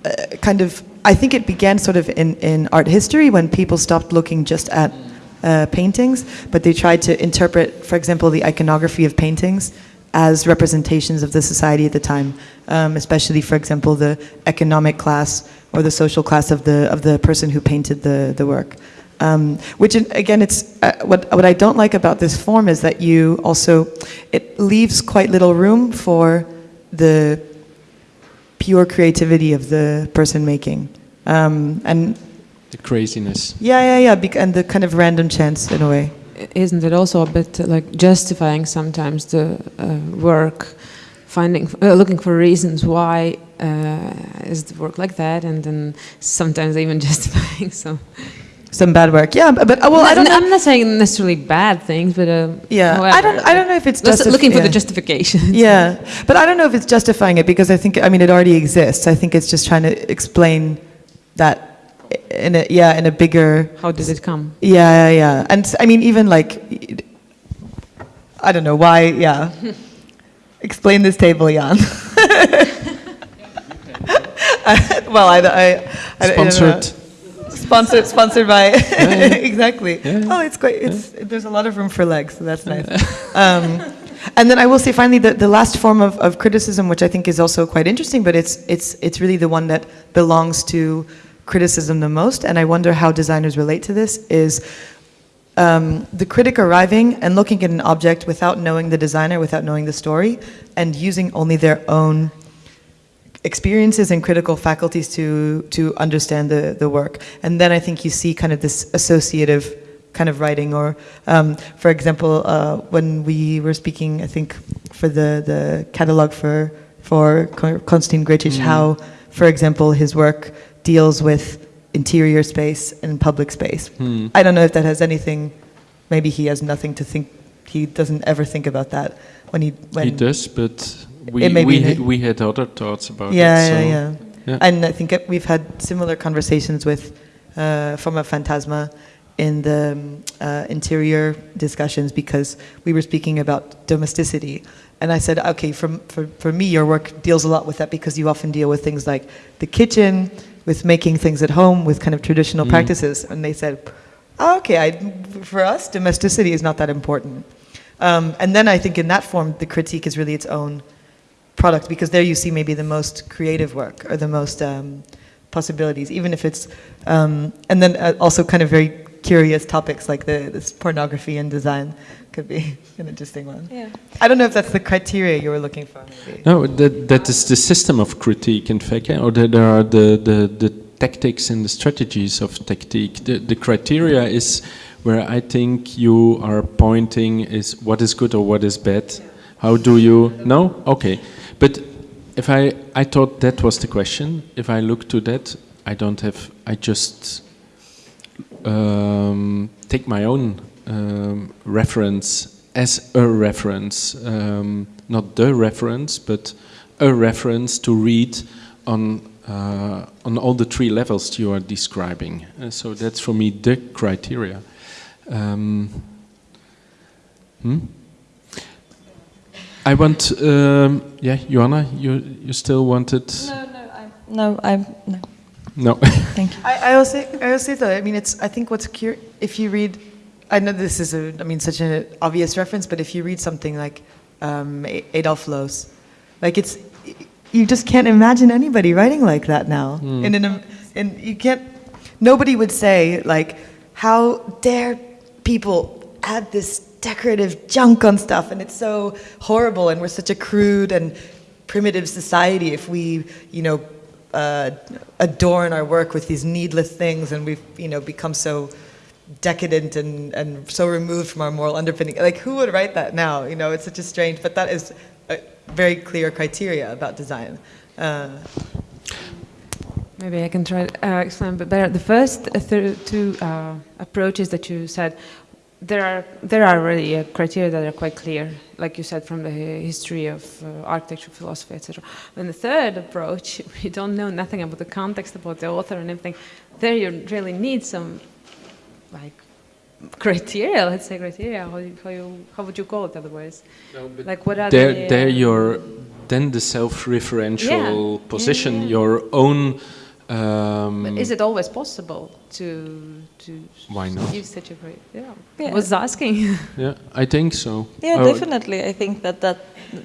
uh, kind of I think it began sort of in, in art history when people stopped looking just at uh, paintings, but they tried to interpret, for example, the iconography of paintings as representations of the society at the time, um, especially, for example, the economic class or the social class of the of the person who painted the the work. Um, which again, it's uh, what what I don't like about this form is that you also it leaves quite little room for the pure creativity of the person making. Um, and the craziness. Yeah, yeah, yeah, and the kind of random chance in a way. Isn't it also a bit like justifying sometimes the uh, work, finding, uh, looking for reasons why uh, is the work like that, and then sometimes even (laughs) justifying some some bad work. Yeah, but, but uh, well, I don't. I'm not saying necessarily bad things, but uh, yeah, however, I don't. I don't know if it's just looking for yeah. the justification. (laughs) Yeah, but I don't know if it's justifying it because I think I mean it already exists. I think it's just trying to explain that in a yeah in a bigger. How did it come? Yeah, yeah, yeah, and I mean even like I don't know why. Yeah, (laughs) explain this table, Jan. (laughs) well, I, I, I sponsored sponsored sponsored by (laughs) exactly. Yeah. Oh, it's quite. It's there's a lot of room for legs, so that's nice. Um, and then I will say finally the, the last form of, of criticism, which I think is also quite interesting, but it's it's it's really the one that belongs to criticism the most, and I wonder how designers relate to this. Is um, the critic arriving and looking at an object without knowing the designer, without knowing the story, and using only their own experiences and critical faculties to to understand the the work. And then I think you see kind of this associative kind of writing, or um, for example, uh, when we were speaking, I think for the the catalog for for Konstantin Grcic, mm. how, for example, his work deals with interior space and public space. Mm. I don't know if that has anything. Maybe he has nothing to think. He doesn't ever think about that when he when he does, but we we, we had other thoughts about yeah, it. So. Yeah, yeah, yeah. And I think we've had similar conversations with uh, Formafantasma in the um, uh, interior discussions because we were speaking about domesticity. And I said, okay, from, for, for me, your work deals a lot with that because you often deal with things like the kitchen, with making things at home, with kind of traditional mm. practices. And they said, oh, okay, I, for us, domesticity is not that important. Um, and then I think in that form, the critique is really its own product because there you see maybe the most creative work or the most um, possibilities, even if it's, um, and then uh, also kind of very curious topics like the this pornography and design could be (laughs) an interesting one. Yeah. I don't know if that's the criteria you were looking for. Maybe. No, that that is the system of critique, in fact, or there are the, the, the tactics and the strategies of tactique. The, the criteria is where I think you are pointing is what is good or what is bad. How do you know? Okay. But if I, I thought that was the question. If I look to that, I don't have, I just um, take my own um, reference as a reference, um, not the reference, but a reference to read on uh, on all the three levels you are describing. Uh, so that's for me the criteria. Um, hmm? I want, um, yeah, Johanna, you you still wanted? No, no, I'm no, I'm no. No. (laughs) Thank you. I, I also, I also though, I mean, it's. I think what's cur- if you read, I know this is a, I mean, such an obvious reference, but if you read something like um, Adolf Loos, like it's, you just can't imagine anybody writing like that now. In an, in you can't. Nobody would say like, how dare people add this decorative junk on stuff, and it's so horrible, and we're such a crude and primitive society if we, you know, uh, adorn our work with these needless things, and we've, you know, become so decadent and, and so removed from our moral underpinning. Like, who would write that now? You know, it's such a strange, but that is a very clear criteria about design. Uh, Maybe I can try to uh, explain better. The first two uh, approaches that you said, there are there are already uh, criteria that are quite clear, like you said, from the history of uh, architecture, philosophy, etc. And the third approach, (laughs) we don't know nothing about the context, about the author, and everything. There, you really need some, like, criteria. Let's say criteria. How you, how, you, how would you call it otherwise? like, what are there, the, there uh, you're then the self-referential Yeah. position, Yeah, yeah. your own. Um, But is it always possible to to Why not? use such a great? Yeah, Yeah. I was asking. (laughs) yeah, I think so. Yeah, Oh, definitely. I think that that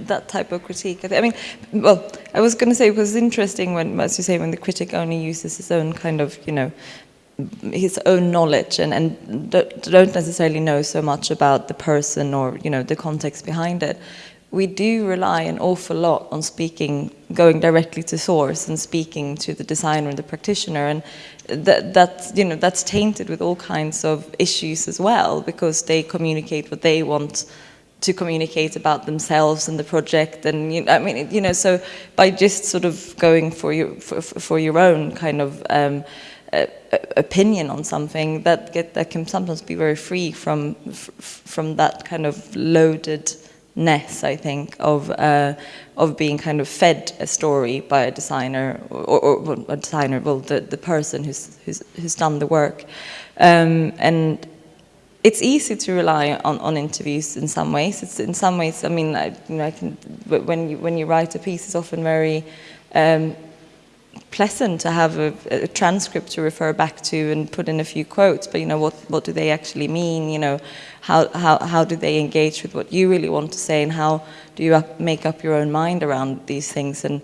that type of critique. I, I mean, well, I was going to say it was interesting when, as you say, when the critic only uses his own kind of, you know, his own knowledge and and don't necessarily know so much about the person or you know the context behind it. We do rely an awful lot on speaking, going directly to source and speaking to the designer and the practitioner, and that that's you know that's tainted with all kinds of issues as well because they communicate what they want to communicate about themselves and the project and you I mean you know so by just sort of going for your for, for your own kind of um, opinion on something that get that can sometimes be very free from from that kind of loadedness I think of uh, of being kind of fed a story by a designer or, or, or a designer well the, the person who's, who's who's done the work um, and it's easy to rely on, on interviews in some ways. It's in some ways, I mean, I, you know, I can, when you when you write a piece, it's often very um, pleasant to have a, a transcript to refer back to and put in a few quotes. But you know, what what do they actually mean? You know, how how how do they engage with what you really want to say, and how do you up, make up your own mind around these things and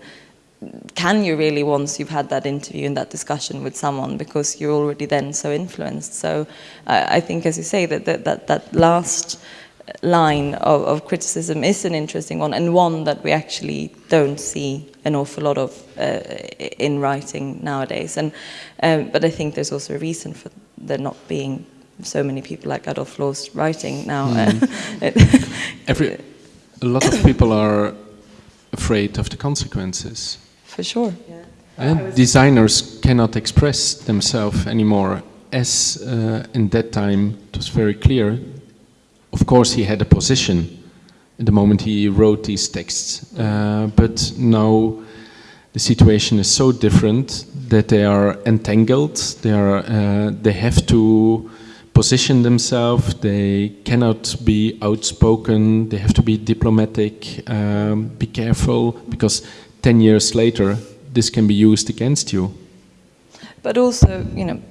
can you really once you've had that interview and that discussion with someone because you're already then so influenced so i, I think as you say that that, that, that last line of, of criticism is an interesting one and one that we actually don't see an awful lot of uh, in writing nowadays and um, but i think there's also a reason for there not being so many people like Adolf Loos writing now (laughs) Every, a lot of people are afraid of the consequences. for sure And designers cannot express themselves anymore. As uh, in that time, it was very clear. Of course, he had a position at the moment he wrote these texts, uh, but now the situation is so different that they are entangled. They are. Uh, they have to position themselves. They cannot be outspoken. They have to be diplomatic. Um, be careful because ten years later, this can be used against you. But also, you know,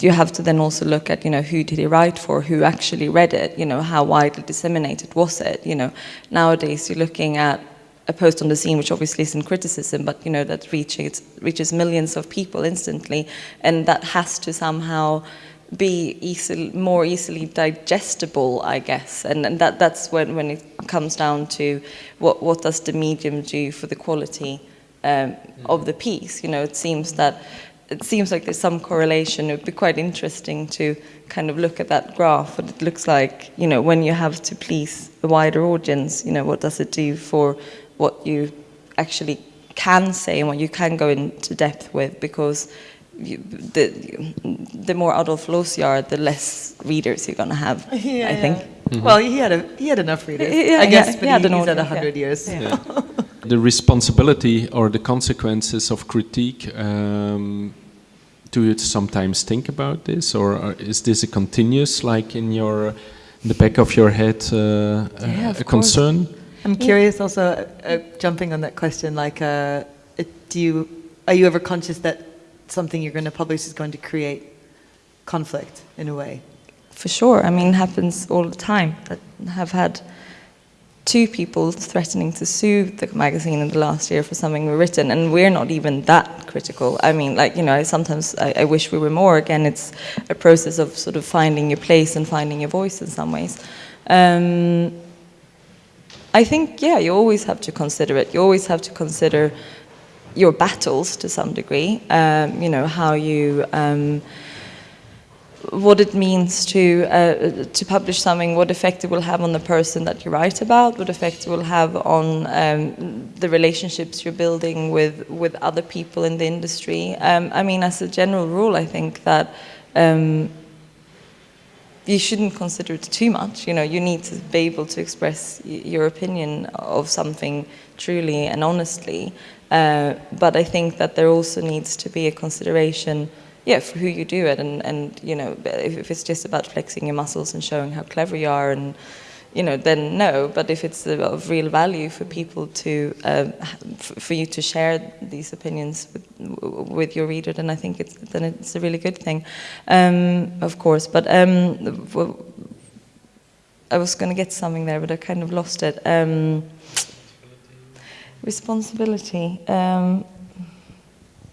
you have to then also look at, you know, who did he write for, who actually read it, you know, how widely disseminated was it, you know. Nowadays, you're looking at a post on Dezeen, which obviously isn't criticism, but, you know, that reaches, reaches millions of people instantly, and that has to somehow be easily, more easily digestible, I guess. And, and that, that's when, when it comes down to what, what does the medium do for the quality um, of the piece. You know, it seems that it seems like there's some correlation. It would be quite interesting to kind of look at that graph. What it looks like, you know, when you have to please a wider audience. You know, what does it do for what you actually can say and what you can go into depth with? Because you, the the more Adolf Loos you are, the less readers you're going to have. (laughs) Yeah, I think. yeah. Well, he had a he had enough readers, Yeah, I guess, yeah, but he had he, an he's at hundred yeah. years. The responsibility or the consequences of critique um, do you sometimes think about this, or is this a continuous, like in your, in the back of your head, uh, Yeah, a, of a course. concern? I'm curious also, uh, uh, jumping on that question, like, uh, do you, are you ever conscious that something you're going to publish is going to create conflict in a way? For sure. I mean, it happens all the time. i have had two people threatening to sue the magazine in the last year for something we've written, and we're not even that critical. I mean, like you know, sometimes I, I wish we were more. Again, it's a process of sort of finding your place and finding your voice in some ways. Um, I think, yeah, you always have to consider it. You always have to consider your battles to some degree. Um, you know how you. Um, what it means to uh, to publish something, what effect it will have on the person that you write about, what effect it will have on um, the relationships you're building with with other people in the industry. Um, I mean, as a general rule, I think that. Um, you shouldn't consider it too much. You know, you need to be able to express your opinion of something truly and honestly. Uh, but I think that there also needs to be a consideration, yeah, for who you do it, and and you know, if, if it's just about flexing your muscles and showing how clever you are, and you know, then no. But if it's of real value for people to, um, for you to share these opinions with, with your reader, then I think it's then it's a really good thing, um, of course. But um, I was going to get something there, but I kind of lost it. Um, responsibility. Um,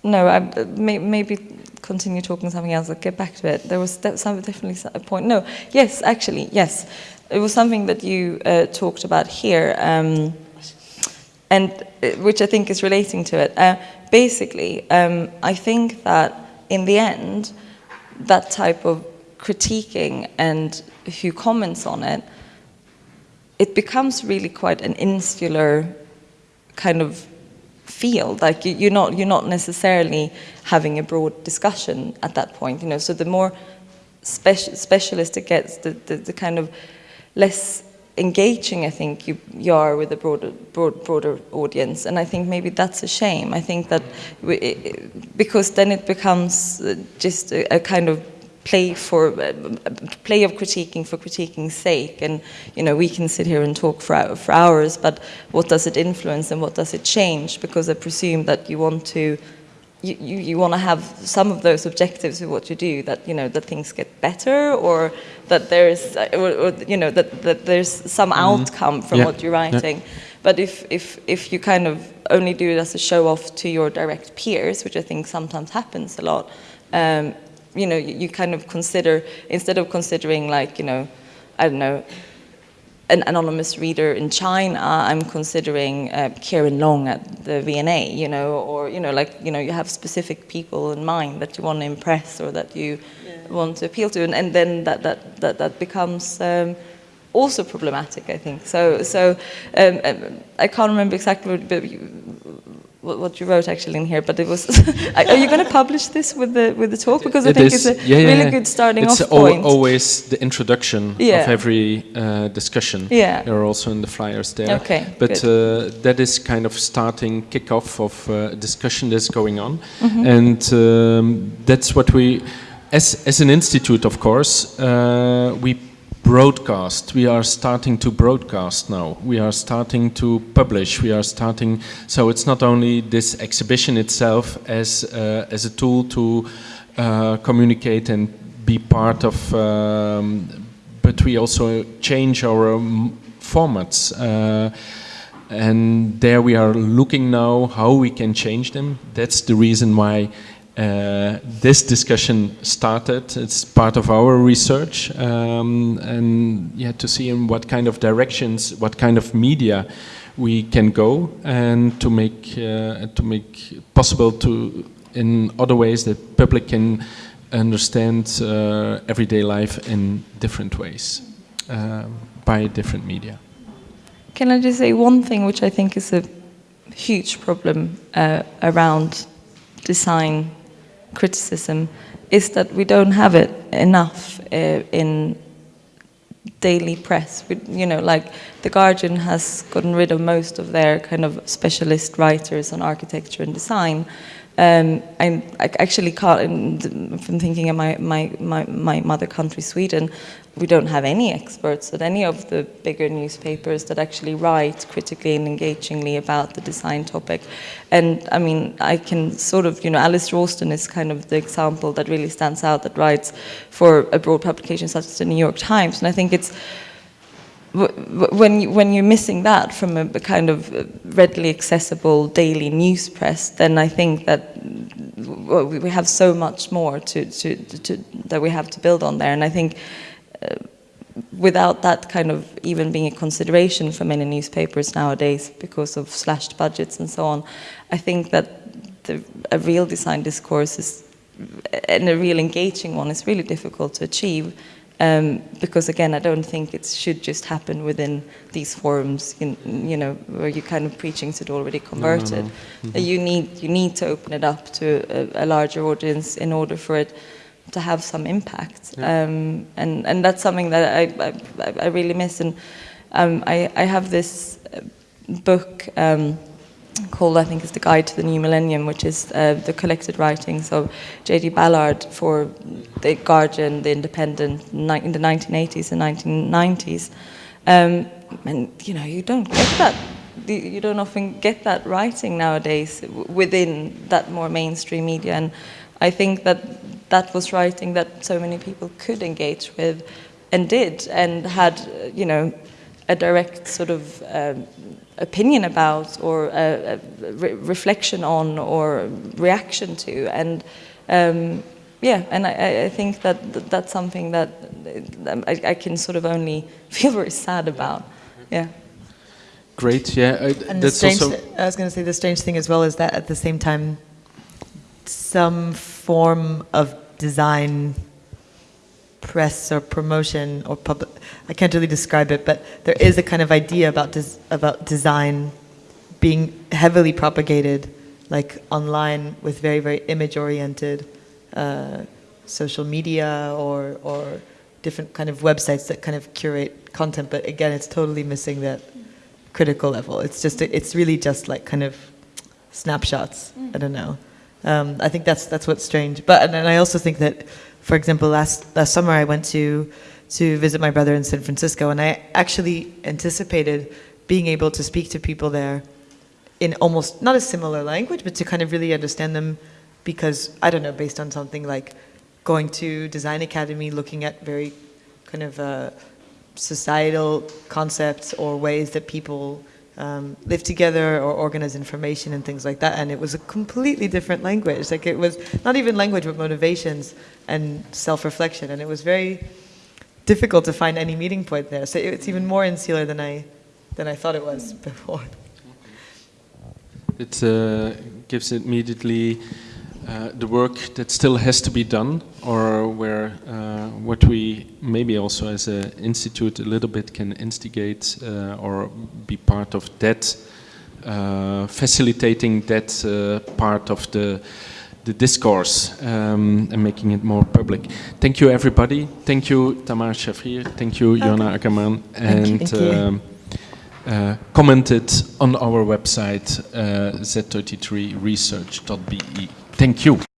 no, I, maybe continue talking something else. I'll get back to it. There was definitely a point. No, yes, actually, yes. It was something that you uh, talked about here, um, and uh, which I think is relating to it. Uh, basically, um, I think that in the end, that type of critiquing and who comments on it, it becomes really quite an insular kind of field. Like you're not you're not necessarily having a broad discussion at that point. You know, so the more speci- specialist it gets, the, the, the kind of less engaging I think you, you are with a broader, broad, broader audience, and I think maybe that's a shame. I think that we, it, because then it becomes uh, just a, a kind of play for uh, play of critiquing for critiquing's sake, and you know we can sit here and talk for, for hours, but what does it influence and what does it change? Because I presume that you want to you, you, you want to have some of those objectives with what you do that you know that things get better or that there's uh, or, or you know that, that there's some outcome from Yeah. what you're writing. But if, if if you kind of only do it as a show off to your direct peers which i think sometimes happens a lot um, you know you, you kind of consider instead of considering like you know i don't know an anonymous reader in China, I'm considering uh, Kieran Long at the V&A, you know, or you know, like you know, you have specific people in mind that you want to impress or that you want to appeal to, and, and then that that that, that becomes. Um, also problematic, I think. So, so um, um, I can't remember exactly but what, what you wrote actually in here, but it was. (laughs) are you going to publish this with the with the talk? Because I It think is- it's a yeah, really yeah. good starting it's off point. always the introduction Yeah. of every uh, discussion. Yeah. They're also in the flyers there. Okay, But uh, that is kind of starting kickoff of uh, discussion that's going on, Mm-hmm. and um, that's what we, as as an institute, of course, uh, we broadcast. We are starting to broadcast now. We are starting to publish. We are starting. So it's not only this exhibition itself as uh, as a tool to uh, communicate and be part of, um, but we also change our um, formats. Uh, and there we are looking now how we can change them. That's the reason why uh, this discussion started. It's part of our research, um, and yeah, to see in what kind of directions, what kind of media we can go, and to make uh, to make possible to in other ways that public can understand uh, everyday life in different ways um, by different media. Can I just say one thing which I think is a huge problem uh, around design criticism is that we don't have it enough uh, in daily press. We, you know, like The Guardian has gotten rid of most of their kind of specialist writers on architecture and design, Um, and I actually can't, from thinking of my, my, my, my mother country, Sweden, we don't have any experts at any of the bigger newspapers that actually write critically and engagingly about the design topic. And I mean, I can sort of, you know, Alice Rawsthorn is kind of the example that really stands out that writes for a broad publication such as the New York Times. And I think it's, when, you, when you're missing that from a, kind of readily accessible daily news press, then I think that we have so much more to, to, to, that we have to build on there. And I think uh, without that kind of even being a consideration for many newspapers nowadays because of slashed budgets and so on, I think that the, a real design discourse is, and a real engaging one is really difficult to achieve. Um, because again, I don't think it should just happen within these forums, in, you know, where you're kind of preaching to the already converted. No, no, no. Mm -hmm. You need you need to open it up to a, a, larger audience in order for it to have some impact, yeah. um, and and that's something that I I, I really miss. And um, I I have this book. Called, I think, is the Guide to the New Millennium, which is uh, the collected writings of J.G. Ballard for The Guardian, The Independent, in the 1980s and 1990s. Um, and, you know, you don't get that, you don't often get that writing nowadays within that more mainstream media. And I think that that was writing that so many people could engage with and did and had, you know, a direct sort of um, opinion about or a, a re reflection on or reaction to. And um, yeah and I, I, think that that's something that I, I, can sort of only (laughs) feel very sad about. Yeah. Great yeah I, and the strange, I was going to say the strange thing as well is that at the same time some form of design press or promotion or public, I can't really describe it, but there is a kind of idea about, des about design being heavily propagated like online with very, very image-oriented uh, social media or, or different kind of websites that kind of curate content. But again, it's totally missing that critical level. It's just, it's really just like kind of snapshots. I don't know. Um, I think that's that's what's strange. But and I also think that for example, last, last summer I went to, to visit my brother in San Francisco and I actually anticipated being able to speak to people there in almost, not a similar language, but to kind of really understand them because, I don't know, based on something like going to Design Academy, looking at very kind of uh, societal concepts or ways that people um, live together or organize information and things like that. And it was a completely different language. Like it was not even language, but motivations and self-reflection. And it was very difficult to find any meeting point there. So it's even more insular than I, than I thought it was (laughs) before. It uh, gives immediately uh, the work that still has to be done or where uh, what we maybe also as an institute a little bit can instigate uh, or be part of that uh, facilitating that uh, part of the the discourse um, and making it more public. Thank you everybody. Thank you Tamar Shafrir. Thank you Johanna Agerman and. Um, uh, commented on our website uh, z33research.be. Thank you.